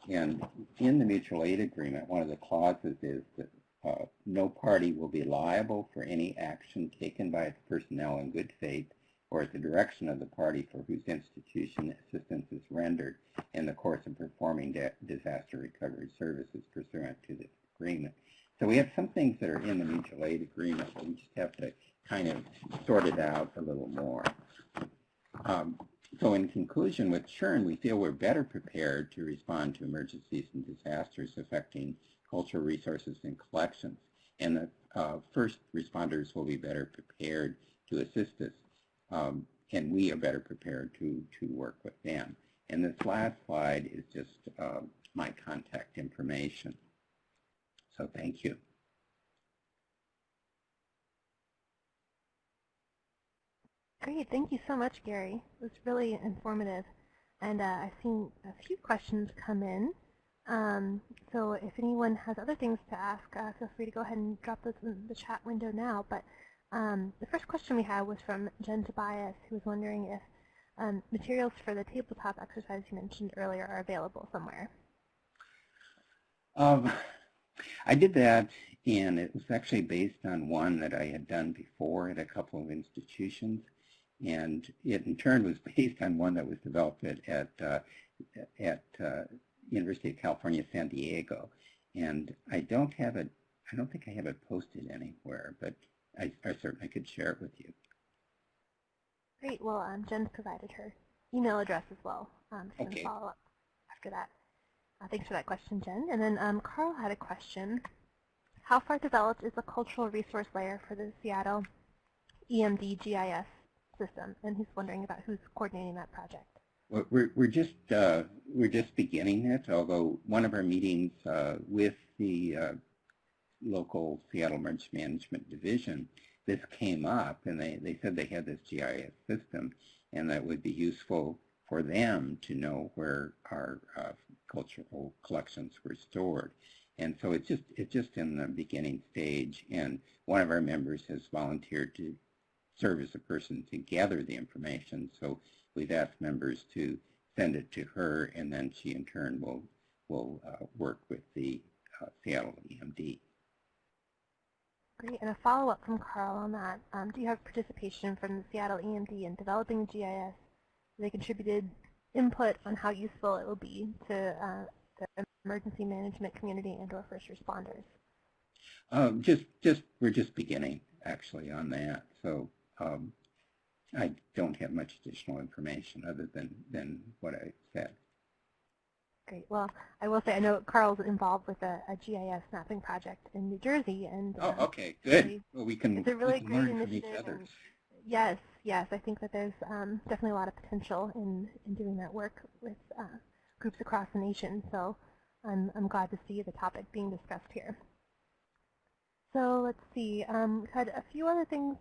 [SPEAKER 3] And in the mutual aid agreement, one of the clauses is that uh, no party will be liable for any action taken by its personnel in good faith or at the direction of the party for whose institution assistance is rendered in the course of performing disaster recovery services pursuant to this agreement. So we have some things that are in the mutual aid agreement, but we just have to kind of sorted out a little more. Um, so in conclusion, with SHERN, we feel we're better prepared to respond to emergencies and disasters affecting cultural resources and collections. And the uh, first responders will be better prepared to assist us. Um, and we are better prepared to, to work with them. And this last slide is just uh, my contact information. So thank you.
[SPEAKER 1] Great, thank you so much, Gary. It was really informative. And uh, I've seen a few questions come in. Um, so if anyone has other things to ask, uh, feel free to go ahead and drop those in the chat window now. But um, the first question we had was from Jen Tobias, who was wondering if um, materials for the tabletop exercise you mentioned earlier are available somewhere.
[SPEAKER 3] Um, I did that, and it was actually based on one that I had done before at a couple of institutions and it in turn was based on one that was developed at at, uh, at uh, University of California, San Diego. And I don't have it. I don't think I have it posted anywhere, but I, I certainly could share it with you.
[SPEAKER 1] Great. Well, um, Jen's provided her email address as well. Um, so
[SPEAKER 3] okay.
[SPEAKER 1] follow up after that. Uh, thanks for that question, Jen. And then um, Carl had a question. How far developed is the cultural resource layer for the Seattle EMD GIS system, and he's wondering about who's coordinating that project.
[SPEAKER 3] We're, we're just uh, we're just beginning it, although one of our meetings uh, with the uh, local Seattle Emergency Management Division, this came up, and they, they said they had this GIS system, and that would be useful for them to know where our uh, cultural collections were stored. And so it's just it's just in the beginning stage, and one of our members has volunteered to serve as a person to gather the information. So we've asked members to send it to her, and then she in turn will will uh, work with the uh, Seattle EMD.
[SPEAKER 1] Great. And a follow-up from Carl on that. Um, do you have participation from the Seattle EMD in developing GIS? They contributed input on how useful it will be to uh, the emergency management community and or first responders.
[SPEAKER 3] Um, just, just we're just beginning actually on that. So um, I don't have much additional information other than, than what I said.
[SPEAKER 1] Great. Well, I will say I know Carl's involved with a, a GIS mapping project in New Jersey, and
[SPEAKER 3] oh,
[SPEAKER 1] uh,
[SPEAKER 3] okay, good.
[SPEAKER 1] Really,
[SPEAKER 3] well, we can,
[SPEAKER 1] it's a really great
[SPEAKER 3] learn from each
[SPEAKER 1] initiative.
[SPEAKER 3] other.
[SPEAKER 1] Yes, yes, I think that there's um, definitely a lot of potential in in doing that work with uh, groups across the nation. So I'm I'm glad to see the topic being discussed here. So let's see. Um, we've had a few other things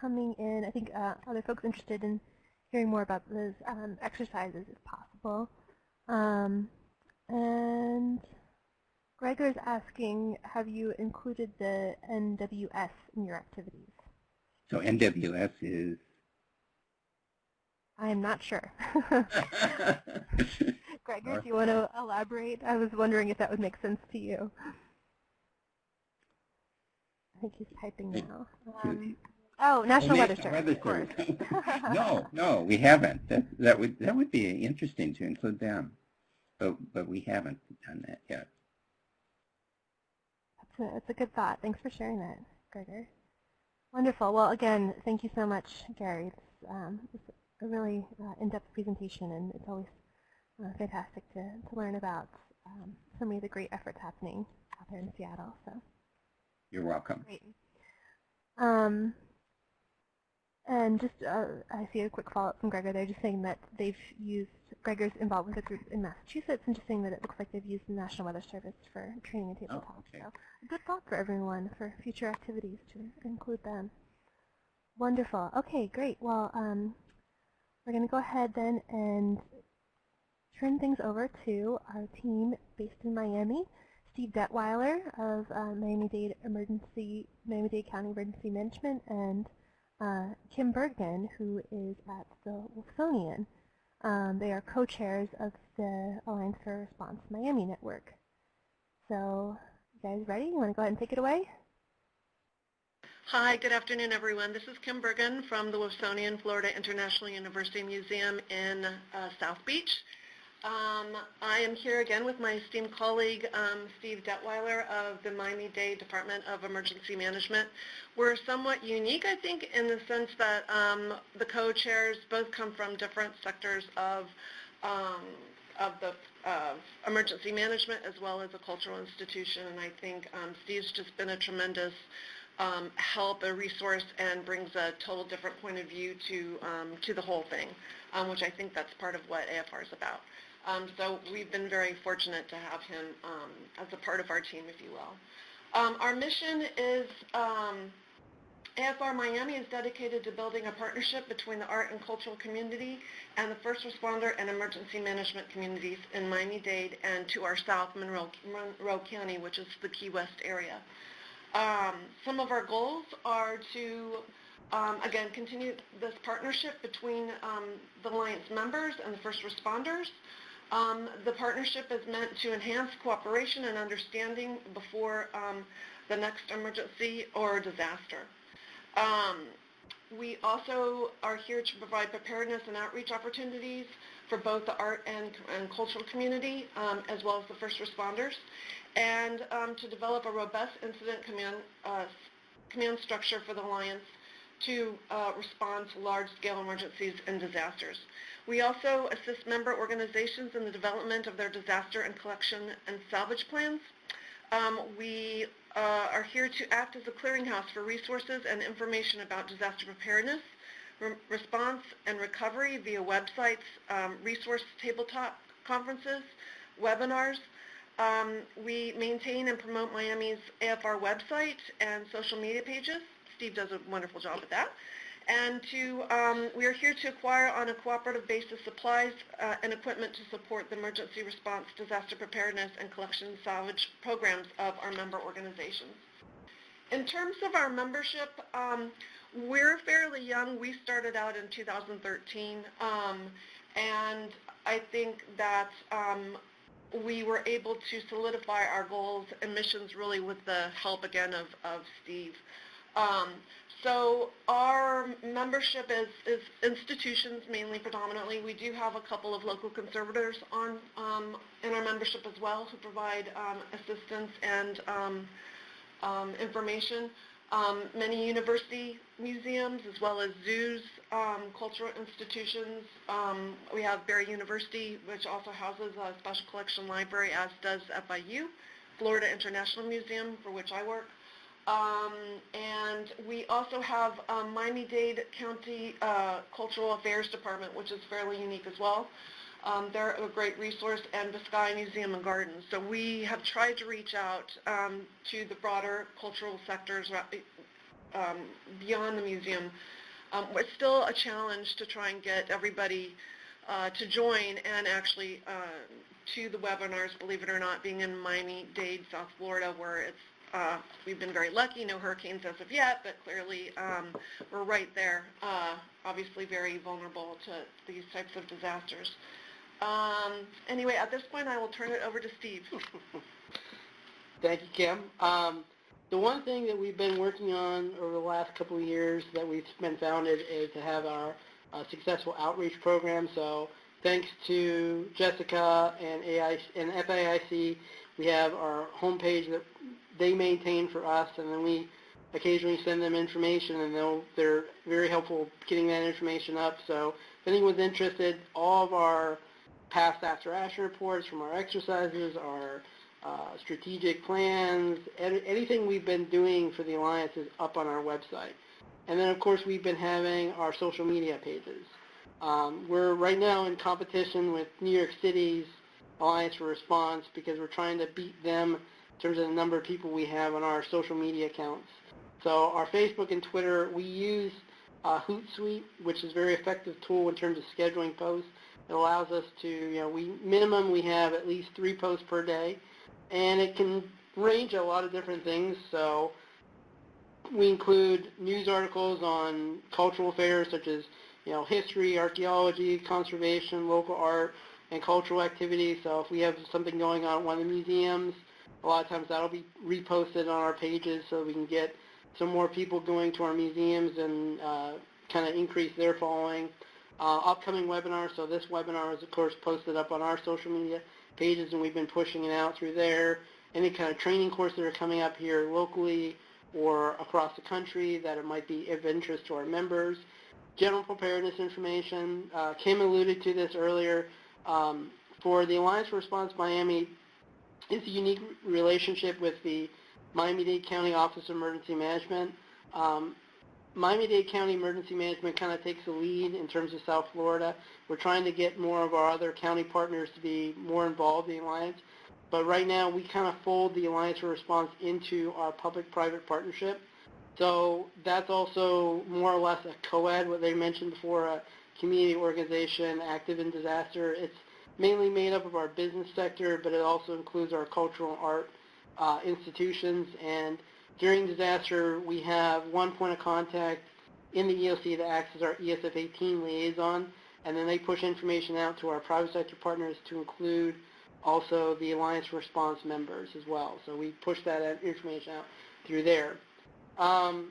[SPEAKER 1] coming in. I think uh, other folks interested in hearing more about those um, exercises if possible. Um, and Gregor's asking, have you included the NWS in your activities?
[SPEAKER 3] So NWS is?
[SPEAKER 1] I am not sure. Gregor, do you want to elaborate? I was wondering if that would make sense to you. I think he's typing now. Um, Oh, National Weather Service.
[SPEAKER 3] Weather Service. no, no, we haven't. That that would that would be interesting to include them, but but we haven't done that yet.
[SPEAKER 1] That's a, that's a good thought. Thanks for sharing that, Gregor. Wonderful. Well, again, thank you so much, Gary. It's, um, it's a really uh, in-depth presentation, and it's always uh, fantastic to, to learn about um, so many of the great efforts happening out there in Seattle. So,
[SPEAKER 3] You're welcome.
[SPEAKER 1] Great. Um, and just, uh, I see a quick follow-up from Gregor. They're just saying that they've used, Gregor's involved with a group in Massachusetts, and just saying that it looks like they've used the National Weather Service for training and tabletop.
[SPEAKER 3] Oh, okay.
[SPEAKER 1] So a good thought for everyone for future activities to include them. Wonderful. Okay, great. Well, um, we're going to go ahead then and turn things over to our team based in Miami. Steve Detweiler of uh, Miami-Dade Emergency, Miami-Dade County Emergency Management, and uh, Kim Bergen, who is at the Wolfsonian. Um, they are co-chairs of the Alliance for Response Miami Network. So, you guys ready? You want to go ahead and take it away?
[SPEAKER 4] Hi, good afternoon, everyone. This is Kim Bergen from the Wolfsonian Florida International University Museum in uh, South Beach. Um, I am here again with my esteemed colleague, um, Steve Detweiler of the Miami-Dade Department of Emergency Management. We're somewhat unique, I think, in the sense that um, the co-chairs both come from different sectors of, um, of the emergency management as well as a cultural institution, and I think um, Steve's just been a tremendous um, help, a resource, and brings a total different point of view to, to the whole thing, which I think that's part of what AFR is about. Um, so we've been very fortunate to have him um, as a part of our team, if you will. Um, our mission is, um, AFR Miami is dedicated to building a partnership between the art and cultural community and the first responder and emergency management communities in Miami-Dade and to our south, Monroe, Monroe County, which is the Key West area. Um, some of our goals are to, um, again, continue this partnership between um, the Alliance members and the first responders. Um, the partnership is meant to enhance cooperation and understanding before um, the next emergency or disaster. Um, we also are here to provide preparedness and outreach opportunities for both the art and, and cultural community, um, as well as the first responders, and um, to develop a robust incident command, uh, command structure for the Alliance to uh, respond to large-scale emergencies and disasters. We also assist member organizations in the development of their disaster and collection and salvage plans. Um, we uh, are here to act as a clearinghouse for resources and information about disaster preparedness, re response, and recovery via websites, um, resource tabletop conferences, webinars. Um, we maintain and promote Miami's AFR website and social media pages. Steve does a wonderful job with that. And to, um, we are here to acquire on a cooperative basis supplies uh, and equipment to support the emergency response, disaster preparedness, and collection salvage programs of our member organizations. In terms of our membership, um, we're fairly young. We started out in 2013, um, and I think that um, we were able to solidify our goals and missions really with the help again of, of Steve. So our membership is, is institutions mainly predominantly. We do have a couple of local conservators on um, in our membership as well who provide um, assistance and um, um information. Um, many university museums as well as zoos, um, cultural institutions. we have Barry University which also houses a special collection library as does FIU, Florida International Museum for which I work. Um, and we also have um, Miami-Dade County uh, Cultural Affairs Department, which is fairly unique as well. Um, they're a great resource, and the Vizcaya Museum and Gardens. So we have tried to reach out um, to the broader cultural sectors um, beyond the museum. Um, it's still a challenge to try and get everybody uh, to join and actually uh, to the webinars, believe it or not, being in Miami-Dade, South Florida, where it's uh, we've been very lucky, no hurricanes as of yet, but clearly um, we're right there, uh, obviously very vulnerable to these types of disasters. Um, anyway, at this point I will turn it over to Steve.
[SPEAKER 5] Thank you, Kim. Um, the one thing that we've been working on over the last couple of years that we've been founded is to have our uh, successful outreach program. So thanks to Jessica and, AI, and FAIC, we have our homepage that they maintain for us, and then we occasionally send them information, and they'll, they're very helpful getting that information up. So if anyone's interested, all of our past after action reports from our exercises, our uh, strategic plans, anything we've been doing for the Alliance is up on our website. And then, of course, we've been having our social media pages. Um, we're right now in competition with New York City's Alliance for Response because we're trying to beat them in terms of the number of people we have on our social media accounts. So our Facebook and Twitter, we use uh, Hootsuite, which is a very effective tool in terms of scheduling posts. It allows us to, you know, we minimum we have at least three posts per day, and it can range a lot of different things. So we include news articles on cultural affairs such as, you know, history, archaeology, conservation, local art, and cultural activities. So if we have something going on at one of the museums, a lot of times that'll be reposted on our pages so we can get some more people going to our museums and uh, kind of increase their following. Uh, upcoming webinars, so this webinar is of course posted up on our social media pages and we've been pushing it out through there. Any kind of training courses that are coming up here locally or across the country that it might be of interest to our members. General preparedness information, uh, Kim alluded to this earlier, um, for the Alliance for Response Miami, it's a unique relationship with the Miami-Dade County Office of Emergency Management. Um, Miami-Dade County Emergency Management kind of takes the lead in terms of South Florida. We're trying to get more of our other county partners to be more involved in the alliance. But right now, we kind of fold the Alliance for Response into our public-private partnership. So that's also more or less a COAD, what they mentioned before, a community organization active in disaster. It's mainly made up of our business sector, but it also includes our cultural and art uh, institutions. And during disaster, we have one point of contact in the EOC that acts as our ESF 18 liaison, and then they push information out to our private sector partners to include also the Alliance Response members as well. So we push that information out through there. Um,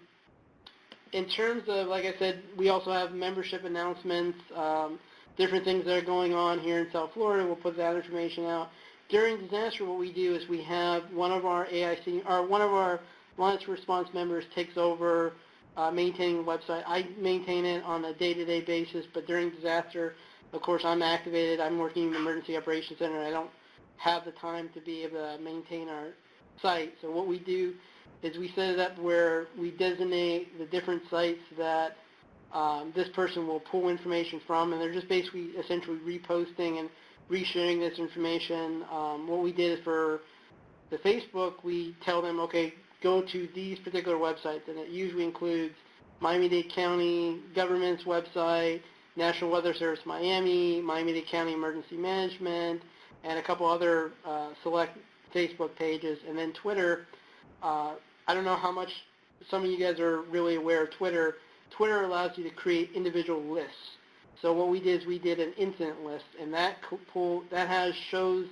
[SPEAKER 5] in terms of, like I said, we also have membership announcements, um, different things that are going on here in South Florida. We'll put that information out. During disaster, what we do is we have one of our AIC, or one of our Alliance Response members takes over uh, maintaining the website. I maintain it on a day-to-day basis, but during disaster, of course, I'm activated. I'm working in the Emergency Operations Center. I don't have the time to be able to maintain our site. So what we do is we set it up where we designate the different sites that um, this person will pull information from, and they're just basically essentially reposting and resharing this information. Um, what we did for the Facebook, we tell them, okay, go to these particular websites, and it usually includes Miami-Dade County government's website, National Weather Service Miami, Miami-Dade County Emergency Management, and a couple other uh, select Facebook pages, and then Twitter. Uh, I don't know how much some of you guys are really aware of Twitter. Twitter allows you to create individual lists. So what we did is we did an incident list, and that pull that has shows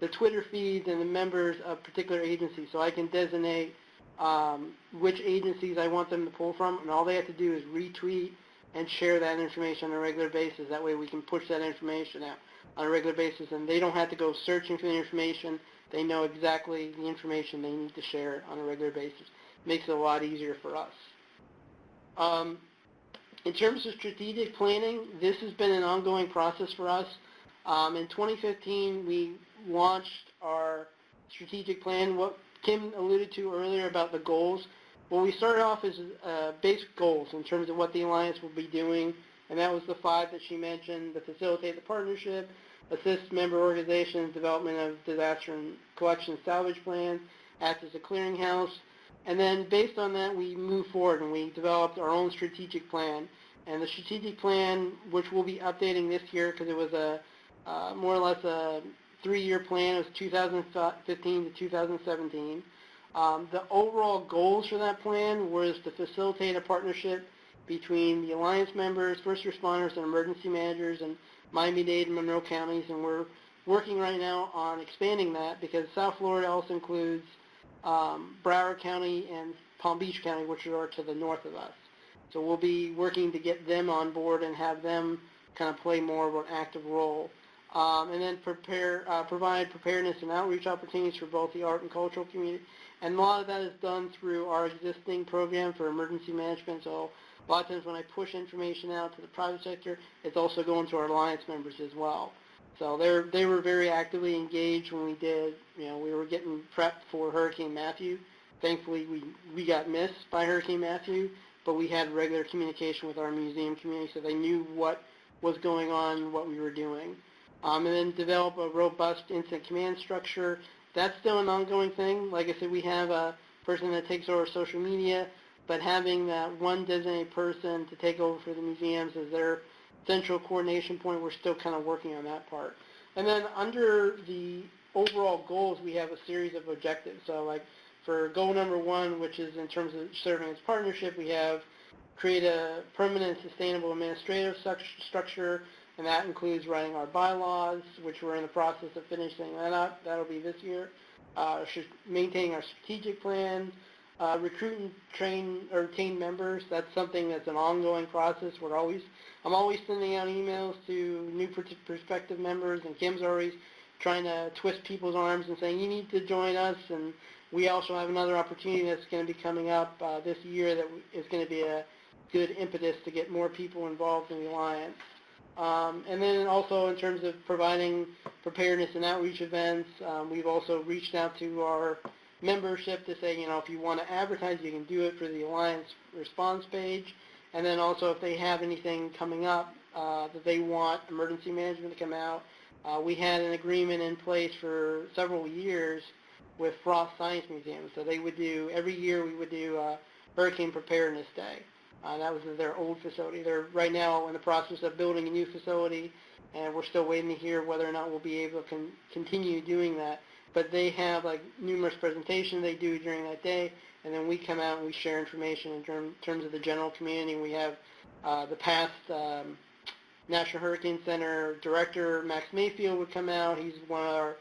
[SPEAKER 5] the Twitter feeds and the members of particular agencies. So I can designate um, which agencies I want them to pull from, and all they have to do is retweet and share that information on a regular basis. That way we can push that information out on a regular basis, and they don't have to go searching for the information. They know exactly the information they need to share on a regular basis. It Makes it a lot easier for us. Um, in terms of strategic planning, this has been an ongoing process for us. Um, in 2015, we launched our strategic plan. What Kim alluded to earlier about the goals, well, we started off as uh, basic goals in terms of what the Alliance will be doing, and that was the five that she mentioned, to facilitate the partnership, assist member organizations development of disaster and collection salvage plans, act as a clearinghouse, and then based on that we moved forward and we developed our own strategic plan. And the strategic plan, which we'll be updating this year because it was a uh, more or less a three-year plan, it was 2015 to 2017. Um, the overall goals for that plan was to facilitate a partnership between the Alliance members, first responders, and emergency managers, and Miami-Dade and Monroe counties, and we're working right now on expanding that because South Florida also includes um, Broward County and Palm Beach County, which are to the north of us. So we'll be working to get them on board and have them kind of play more of an active role. Um, and then prepare, uh, provide preparedness and outreach opportunities for both the art and cultural community. And a lot of that is done through our existing program for emergency management. So a lot of times when I push information out to the private sector, it's also going to our alliance members as well. So they they were very actively engaged when we did, you know, we were getting prepped for Hurricane Matthew. Thankfully, we, we got missed by Hurricane Matthew, but we had regular communication with our museum community so they knew what was going on, what we were doing. Um, and then develop a robust incident command structure. That's still an ongoing thing. Like I said, we have a person that takes over social media, but having that one designated person to take over for the museums as their central coordination point, we're still kind of working on that part. And then under the overall goals, we have a series of objectives. So like for goal number one, which is in terms of serving as partnership, we have create a permanent sustainable administrative structure, and that includes writing our bylaws, which we're in the process of finishing that up. That'll be this year. Uh, maintaining our strategic plan, uh, recruit and train or retain members, that's something that's an ongoing process. We're always, I'm always sending out emails to new prospective members, and Kim's always trying to twist people's arms and saying, you need to join us, and we also have another opportunity that's going to be coming up uh, this year that is going to be a good impetus to get more people involved in the Alliance. Um, and then also in terms of providing preparedness and outreach events, um, we've also reached out to our membership to say, you know, if you want to advertise, you can do it for the Alliance response page. And then also if they have anything coming up uh, that they want emergency management to come out, uh, we had an agreement in place for several years with Frost Science Museum. So they would do, every year we would do uh, Hurricane Preparedness Day. Uh, that was their old facility. They're right now in the process of building a new facility, and we're still waiting to hear whether or not we'll be able to con- continue doing that. But they have like numerous presentations they do during that day, and then we come out and we share information in term, terms of the general community. We have uh, the past um, National Hurricane Center director, Max Mayfield, would come out. He's one of our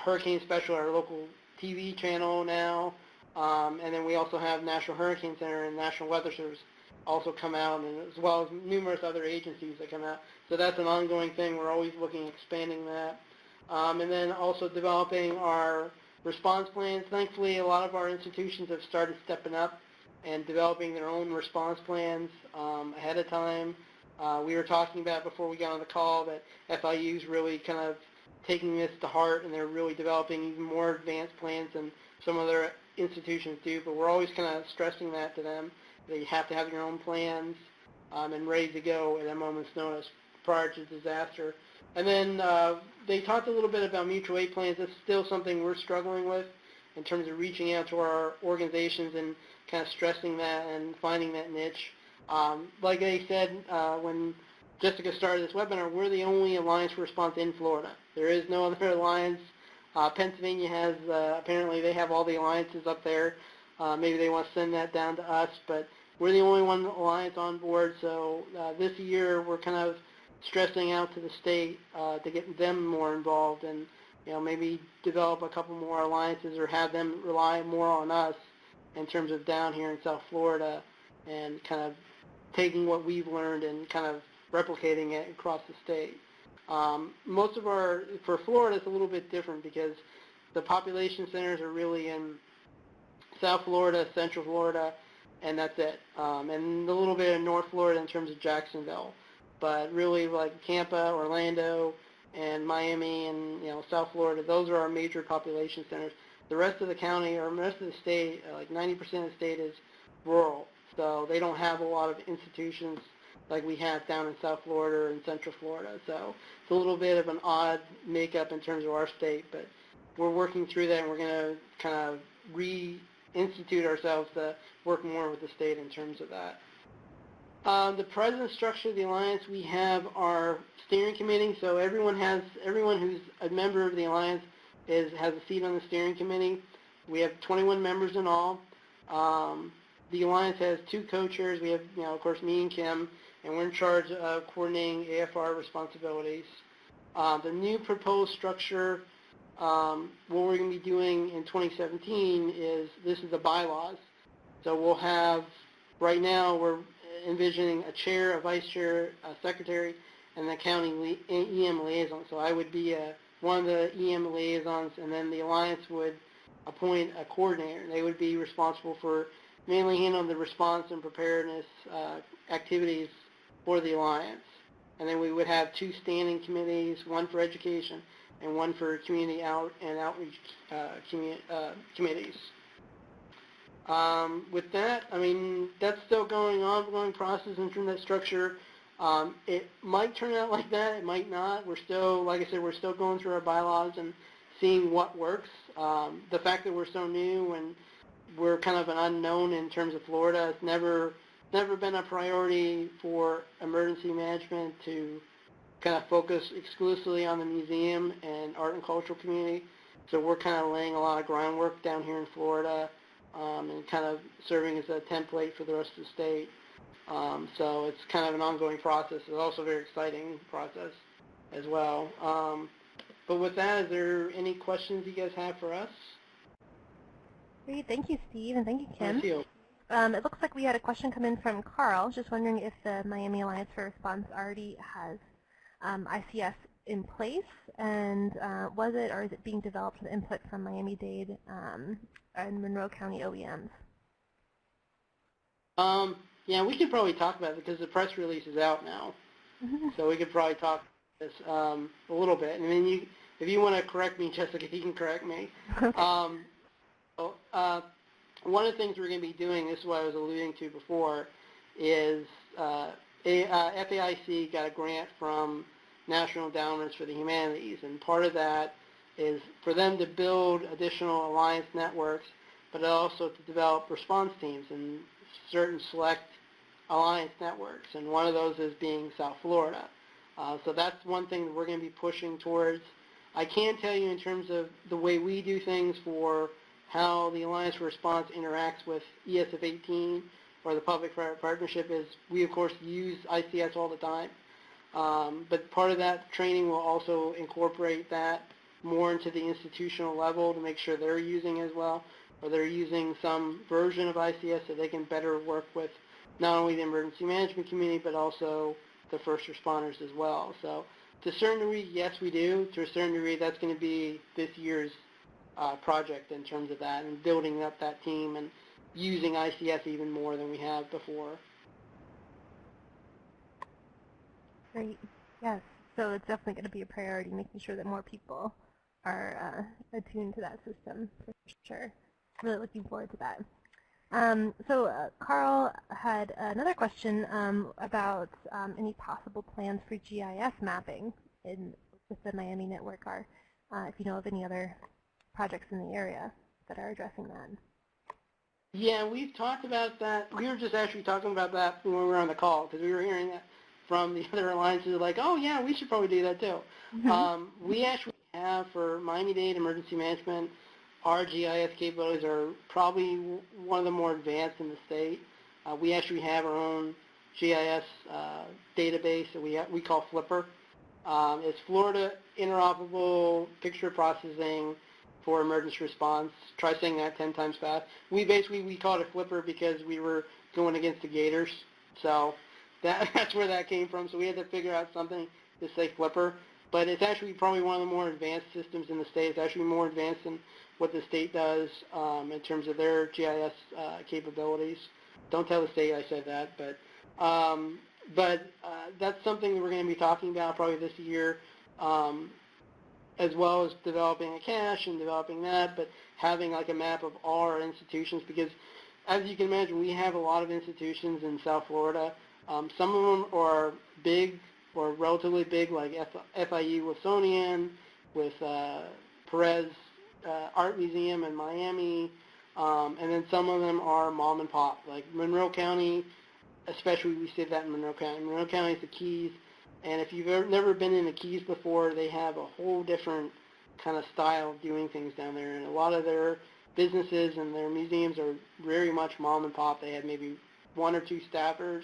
[SPEAKER 5] hurricane special, our local TV channel now. Um, and then we also have National Hurricane Center and National Weather Service also come out, and as well as numerous other agencies that come out. So that's an ongoing thing. We're always looking at expanding that. Um, and then also developing our response plans. Thankfully, a lot of our institutions have started stepping up and developing their own response plans um, ahead of time. Uh, we were talking about before we got on the call that FIU is really kind of taking this to heart, and they're really developing even more advanced plans than some other institutions do. But we're always kind of stressing that to them that you have to have your own plans um, and ready to go at a moment's notice prior to disaster. And then uh, they talked a little bit about mutual aid plans. That's still something we're struggling with in terms of reaching out to our organizations and kind of stressing that and finding that niche. Um, like they said uh, when Jessica started this webinar, we're the only alliance response in Florida. There is no other alliance. Uh, Pennsylvania has, uh, apparently they have all the alliances up there. Uh, maybe they want to send that down to us, but we're the only one alliance on board. So uh, this year we're kind of stressing out to the state uh, to get them more involved and you know maybe develop a couple more alliances or have them rely more on us in terms of down here in South Florida and kind of taking what we've learned and kind of replicating it across the state. Um, most of our, for Florida, it's a little bit different because the population centers are really in South Florida, Central Florida, and that's it. Um, and a little bit in North Florida in terms of Jacksonville. But really like Tampa, Orlando, and Miami and you know South Florida, those are our major population centers. The rest of the county or rest of the state, uh, like 90% of the state is rural. So they don't have a lot of institutions like we have down in South Florida and Central Florida. So it's a little bit of an odd makeup in terms of our state, but we're working through that and we're going to kind of re-institute ourselves to work more with the state in terms of that. Um, the present structure of the alliance, we have our steering committee. So everyone has everyone who's a member of the alliance is has a seat on the steering committee. We have 21 members in all. Um, the alliance has two co-chairs. We have, you know, of course, me and Kim, and we're in charge of coordinating AFR responsibilities. Uh, the new proposed structure, um, what we're going to be doing in 2017 is this is the bylaws. So we'll have, right now we're envisioning a chair, a vice chair, a secretary, and the county EM liaison. So I would be a, one of the EM liaisons, and then the alliance would appoint a coordinator. They would be responsible for mainly handling the response and preparedness uh, activities for the alliance. And then we would have two standing committees, one for education and one for community out and outreach uh, uh, committees. Um, with that, I mean, that's still going on, ongoing process in terms of that structure. Um, it might turn out like that. It might not. We're still, like I said, we're still going through our bylaws and seeing what works. Um, the fact that we're so new and we're kind of an unknown in terms of Florida. It's never never been a priority for emergency management to kind of focus exclusively on the museum and art and cultural community. So we're kind of laying a lot of groundwork down here in Florida um, and kind of serving as a template for the rest of the state. Um, so it's kind of an ongoing process. It's also a very exciting process as well. Um, but with that, is there any questions you guys have for us?
[SPEAKER 1] Great. Thank you, Steve, and thank you, Kim.
[SPEAKER 5] Thank you.
[SPEAKER 1] Um, it looks like we had a question come in from Carl, just wondering if the Miami Alliance for Response already has um, ICS in place, and uh, was it or is it being developed with input from Miami-Dade um, and Monroe County OEMs?
[SPEAKER 5] Um, yeah, we could probably talk about it because the press release is out now, so we could probably talk this um, a little bit. And then you, if you want to correct me, Jessica, you can correct me. Um, Well, uh, one of the things we're going to be doing, this is what I was alluding to before, is uh, a, uh, FAIC got a grant from National Endowments for the Humanities, and part of that is for them to build additional alliance networks, but also to develop response teams in certain select alliance networks, and one of those is being South Florida. Uh, so that's one thing that we're going to be pushing towards. I can tell you in terms of the way we do things for how the Alliance Response interacts with ESF 18 or the public-private partnership is we, of course, use ICS all the time. Um, but part of that training will also incorporate that more into the institutional level to make sure they're using as well, or they're using some version of ICS so they can better work with not only the emergency management community, but also the first responders as well. So to a certain degree, yes, we do. To a certain degree, that's going to be this year's uh, project in terms of that and building up that team and using ICS even more than we have before.
[SPEAKER 1] Great. Yes. So it's definitely going to be a priority, making sure that more people are uh, attuned to that system for sure. Really looking forward to that. Um, so uh, Carl had another question um, about um, any possible plans for GIS mapping in with the Miami network are, uh, if you know of any other projects in the area that are addressing that.
[SPEAKER 5] Yeah, we've talked about that. We were just actually talking about that when we were on the call because we were hearing that from the other alliances like, oh yeah, we should probably do that too. Mm -hmm. um, we actually have for Miami-Dade Emergency Management, our GIS capabilities are probably one of the more advanced in the state. Uh, we actually have our own GIS uh, database that we, we call Flipper. Um, it's Florida Interoperable Picture Processing for emergency response. Try saying that 10 times fast. We basically, we called it Flipper because we were going against the Gators. So that, that's where that came from. So we had to figure out something to say Flipper. But it's actually probably one of the more advanced systems in the state. It's actually more advanced than what the state does um, in terms of their GIS uh, capabilities. Don't tell the state I said that, but um, but uh, that's something that we're going to be talking about probably this year. Um, as well as developing a cache and developing that, but having like a map of all our institutions because as you can imagine, we have a lot of institutions in South Florida. Um, some of them are big or relatively big, like F FIU Wolfsonian, with uh, Perez uh, Art Museum in Miami, um, and then some of them are mom and pop, like Monroe County, especially we see that in Monroe County. Monroe County is the Keys, and if you've ever, never been in the Keys before, they have a whole different kind of style of doing things down there. And a lot of their businesses and their museums are very much mom and pop. They have maybe one or two staffers,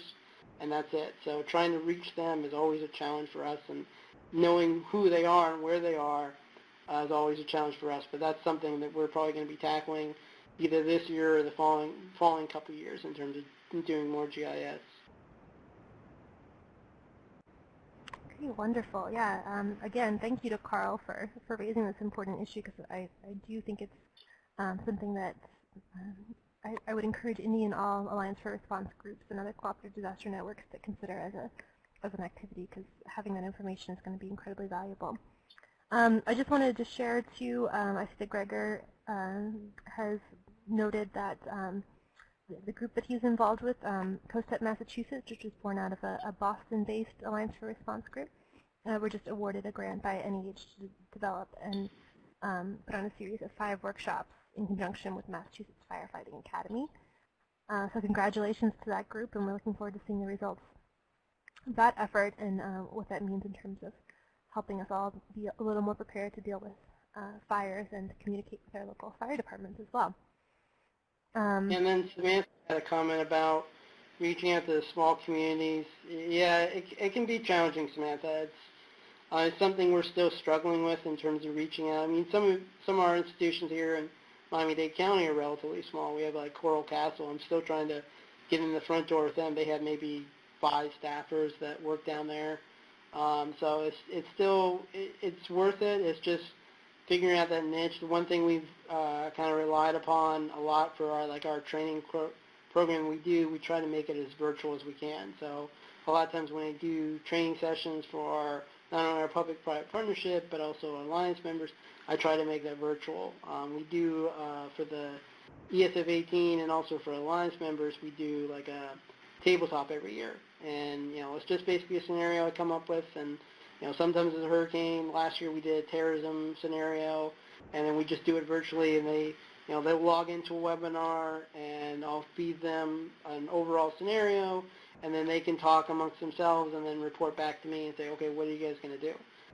[SPEAKER 5] and that's it. So trying to reach them is always a challenge for us, and knowing who they are and where they are uh, is always a challenge for us. But that's something that we're probably going to be tackling either this year or the following following couple of years in terms of doing more GIS.
[SPEAKER 1] Okay, wonderful. Yeah. Um, again, thank you to Carl for, for raising this important issue because I, I do think it's um, something that um, I, I, would encourage any and all Alliance for Response groups and other cooperative disaster networks to consider as a as an activity because having that information is going to be incredibly valuable. Um, I just wanted to share too, um, I see that Gregor um, has noted that the group that he's involved with, um, COSTEP Massachusetts, which was born out of a, a Boston-based Alliance for Response group, uh, were just awarded a grant by NEH to develop and um, put on a series of five workshops in conjunction with Massachusetts Firefighting Academy. Uh, so congratulations to that group, and we're looking forward to seeing the results of that effort and uh, what that means in terms of helping us all be a little more prepared to deal with uh, fires and to communicate with our local fire departments as well.
[SPEAKER 5] Um, and then Samantha had a comment about reaching out to the small communities. Yeah, it, it can be challenging, Samantha. It's, uh, something we're still struggling with in terms of reaching out. I mean, some of, some of our institutions here in Miami-Dade County are relatively small. We have like Coral Castle. I'm still trying to get in the front door with them. They have maybe five staffers that work down there. Um, so it's it's still it, it's worth it. It's just figuring out that niche. The one thing we've uh, kind of relied upon a lot for our like our training pro program we do, we try to make it as virtual as we can. So a lot of times when I do training sessions for our not only our public-private partnership, but also our alliance members, I try to make that virtual. Um, we do, uh, for the ESF 18 and also for alliance members, we do like a tabletop every year. And, you know, it's just basically a scenario I come up with. And, you know, sometimes it's a hurricane. Last year we did a terrorism scenario. And then we just do it virtually. And they, you know, they'll log into a webinar and I'll feed them an overall scenario. And then they can talk amongst themselves and then report back to me and say, okay, what are you guys going to do?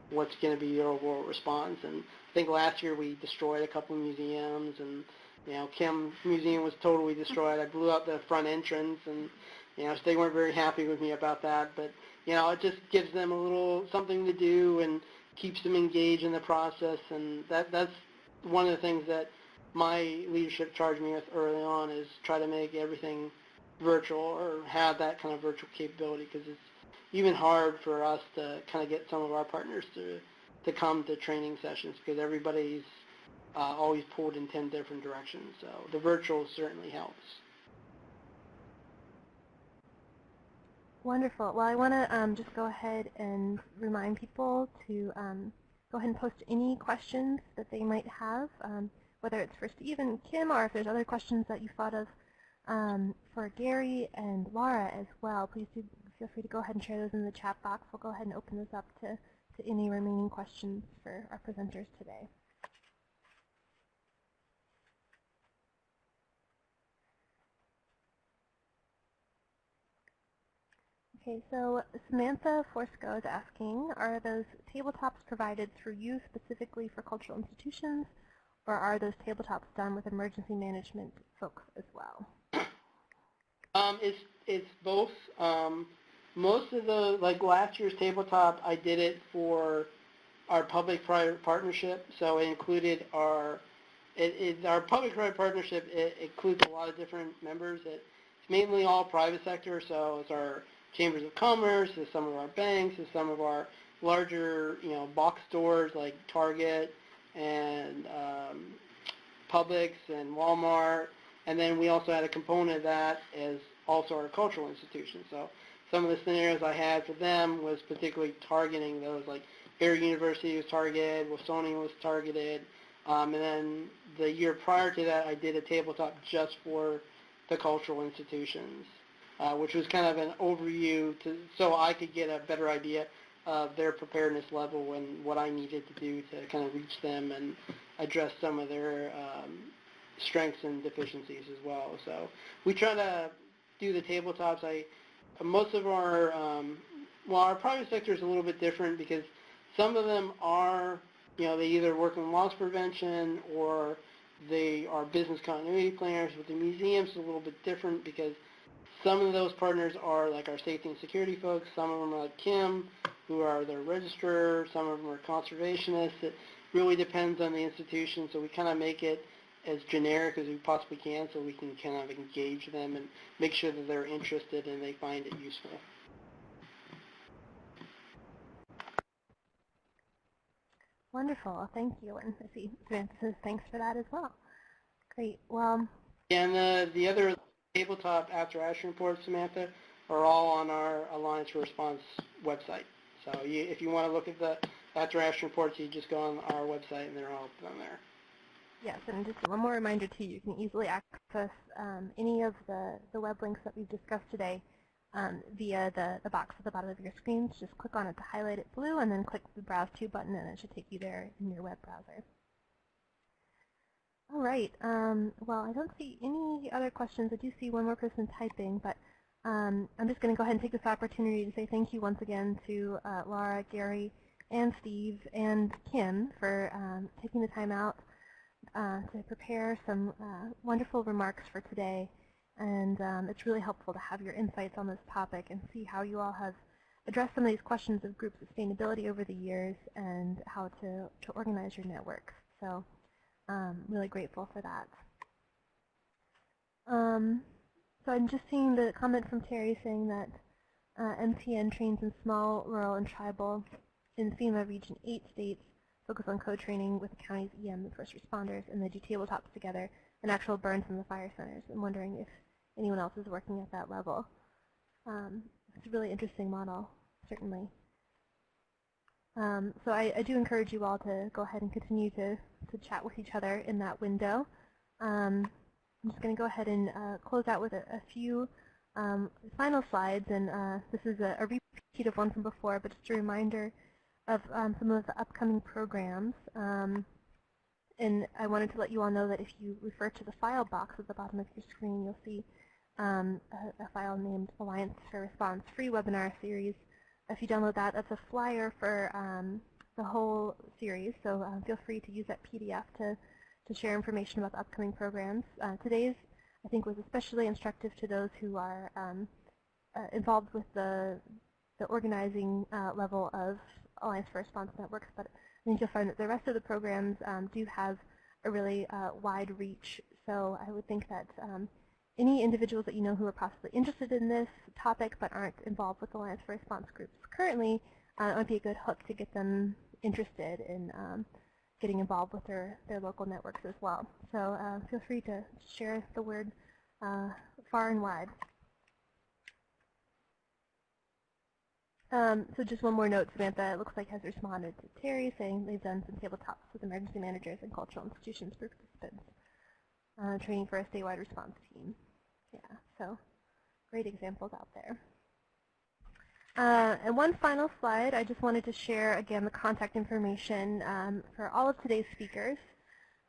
[SPEAKER 5] What's going to be your overall response? And I think last year we destroyed a couple of museums and, you know, Kim Museum was totally destroyed. I blew up the front entrance and, you know, so they weren't very happy with me about that. But, you know, it just gives them a little something to do and keeps them engaged in the process. And that that's one of the things that my leadership charged me with early on is try to make everything virtual or have that kind of virtual capability because it's even hard for us to kind of get some of our partners to to come to training sessions because everybody's uh, always pulled in 10 different directions. So the virtual certainly helps.
[SPEAKER 1] Wonderful. Well, I want to um, just go ahead and remind people to um, go ahead and post any questions that they might have, um, whether it's for Steve and Kim or if there's other questions that you thought of um, for Gary and Laura as well. Please do feel free to go ahead and share those in the chat box. We'll go ahead and open this up to, to any remaining questions for our presenters today. Okay, so Samantha Forsko is asking, are those tabletops provided through you specifically for cultural institutions, or are those tabletops done with emergency management folks as well?
[SPEAKER 5] Um, it's it's both. Um, most of the like last year's tabletop, I did it for our public-private partnership, so it included our it, it, our public-private partnership. It, includes a lot of different members. It, it's mainly all private sector, so it's our chambers of commerce, it's some of our banks, it's some of our larger, you know, box stores like Target and um, Publix and Walmart. And then we also had a component of that as also our cultural institutions. So some of the scenarios I had for them was particularly targeting those, like Barry University was targeted, Wolfsonian was targeted, um, and then the year prior to that, I did a tabletop just for the cultural institutions uh, which was kind of an overview to, so I could get a better idea of their preparedness level and what I needed to do to kind of reach them and address some of their um, strengths and deficiencies as well. So we try to do the tabletops. I most of our um, well, our private sector is a little bit different because some of them are, you know, they either work in loss prevention or they are business continuity planners. With the museums, it's a little bit different because some of those partners are like our safety and security folks. Some of them are like Kim, who are their registrar. Some of them are conservationists. It really depends on the institution. So we kind of make it as generic as we possibly can so we can kind of engage them and make sure that they're interested and they find it useful.
[SPEAKER 1] Wonderful. Thank you. And I see Samantha thanks for that as well. Great. Well,
[SPEAKER 5] and uh, the other tabletop after action reports, Samantha, are all on our Alliance for Response website. So you, if you want to look at the after action reports, you just go on our website and they're all on there.
[SPEAKER 1] Yes, and just one more reminder too, you can easily access um, any of the, the web links that we've discussed today um, via the, the box at the bottom of your screen. Just click on it to highlight it blue and then click the Browse To button and it should take you there in your web browser. All right. Um, well, I don't see any other questions. I do see one more person typing, but um, I'm just going to go ahead and take this opportunity to say thank you once again to uh, Laura, Gary, and Steve, and Kim for um, taking the time out uh, to prepare some uh, wonderful remarks for today. And um, it's really helpful to have your insights on this topic and see how you all have addressed some of these questions of group sustainability over the years and how to, to organize your networks. So um, really grateful for that. Um, so I'm just seeing the comment from Terry saying that uh, MTN trains in small, rural, and tribal in FEMA Region 8 states focus on co-training with the county's EM and first responders, and they do tabletops together and actual burns in the fire centers. I'm wondering if anyone else is working at that level. Um, it's a really interesting model, certainly. Um, so I, I, do encourage you all to go ahead and continue to, to chat with each other in that window. Um, I'm just going to go ahead and uh, close out with a, a few um, final slides, and uh, this is a, a, repeat of one from before, but just a reminder of um, some of the upcoming programs. Um, and I wanted to let you all know that if you refer to the file box at the bottom of your screen, you'll see um, a, a, file named Alliance for Response Free Webinar Series. If you download that, that's a flyer for um, the whole series, so uh, feel free to use that PDF to, to share information about the upcoming programs. Uh, today's, I think, was especially instructive to those who are um, uh, involved with the, the organizing uh, level of Alliance for Response Networks, but I think you'll find that the rest of the programs um, do have a really uh, wide reach, so I would think that um, any individuals that you know who are possibly interested in this topic but aren't involved with Alliance for Response groups currently, uh, it might be a good hook to get them interested in um, getting involved with their, their local networks as well. So uh, feel free to share the word uh, far and wide. Um, so just one more note, Samantha, it looks like has responded to Terry saying they've done some tabletops with emergency managers and cultural institutions for participants, uh, training for a statewide response team. Yeah, so great examples out there. Uh, and one final slide, I just wanted to share again the contact information um, for all of today's speakers.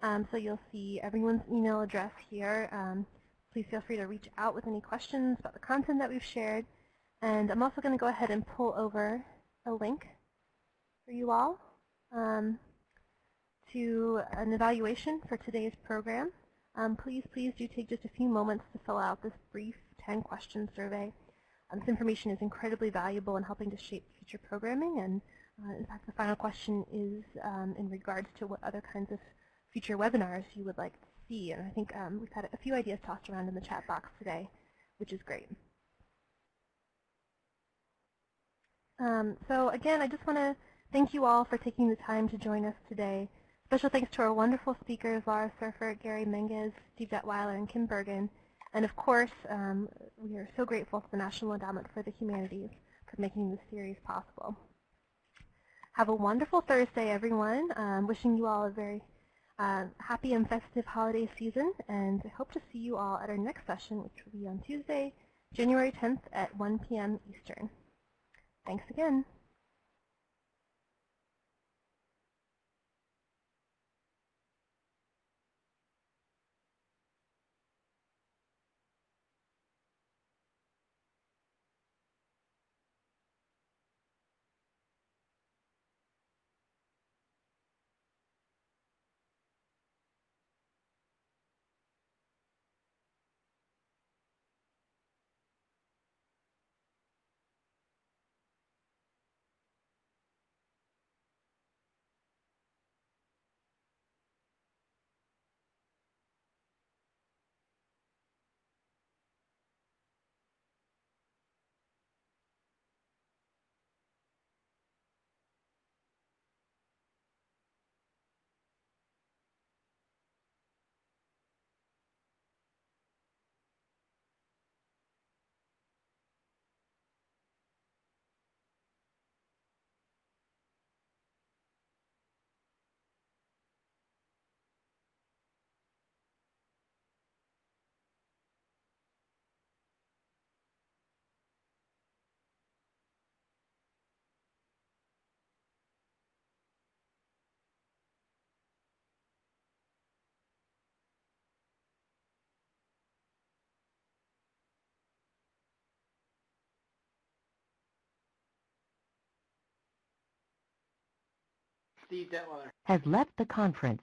[SPEAKER 1] Um, so you'll see everyone's email address here. Um, please feel free to reach out with any questions about the content that we've shared. And I'm also going to go ahead and pull over a link for you all um, to an evaluation for today's program. Um, please, please do take just a few moments to fill out this brief 10-question survey. Um, this information is incredibly valuable in helping to shape future programming, and uh, in fact, the final question is um, in regards to what other kinds of future webinars you would like to see. And I think um, we've had a few ideas tossed around in the chat box today, which is great. Um, so again, I just want to thank you all for taking the time to join us today. Special thanks to our wonderful speakers, Laura Seifert, Gary Menges, Steve Detweiler, and Kim Bergen. And of course, um, we are so grateful to the National Endowment for the Humanities for making this series possible. Have a wonderful Thursday, everyone. Um, wishing you all a very uh, happy and festive holiday season, and I hope to see you all at our next session, which will be on Tuesday, January 10th at 1 p.m. Eastern. Thanks again.
[SPEAKER 6] Has left the conference.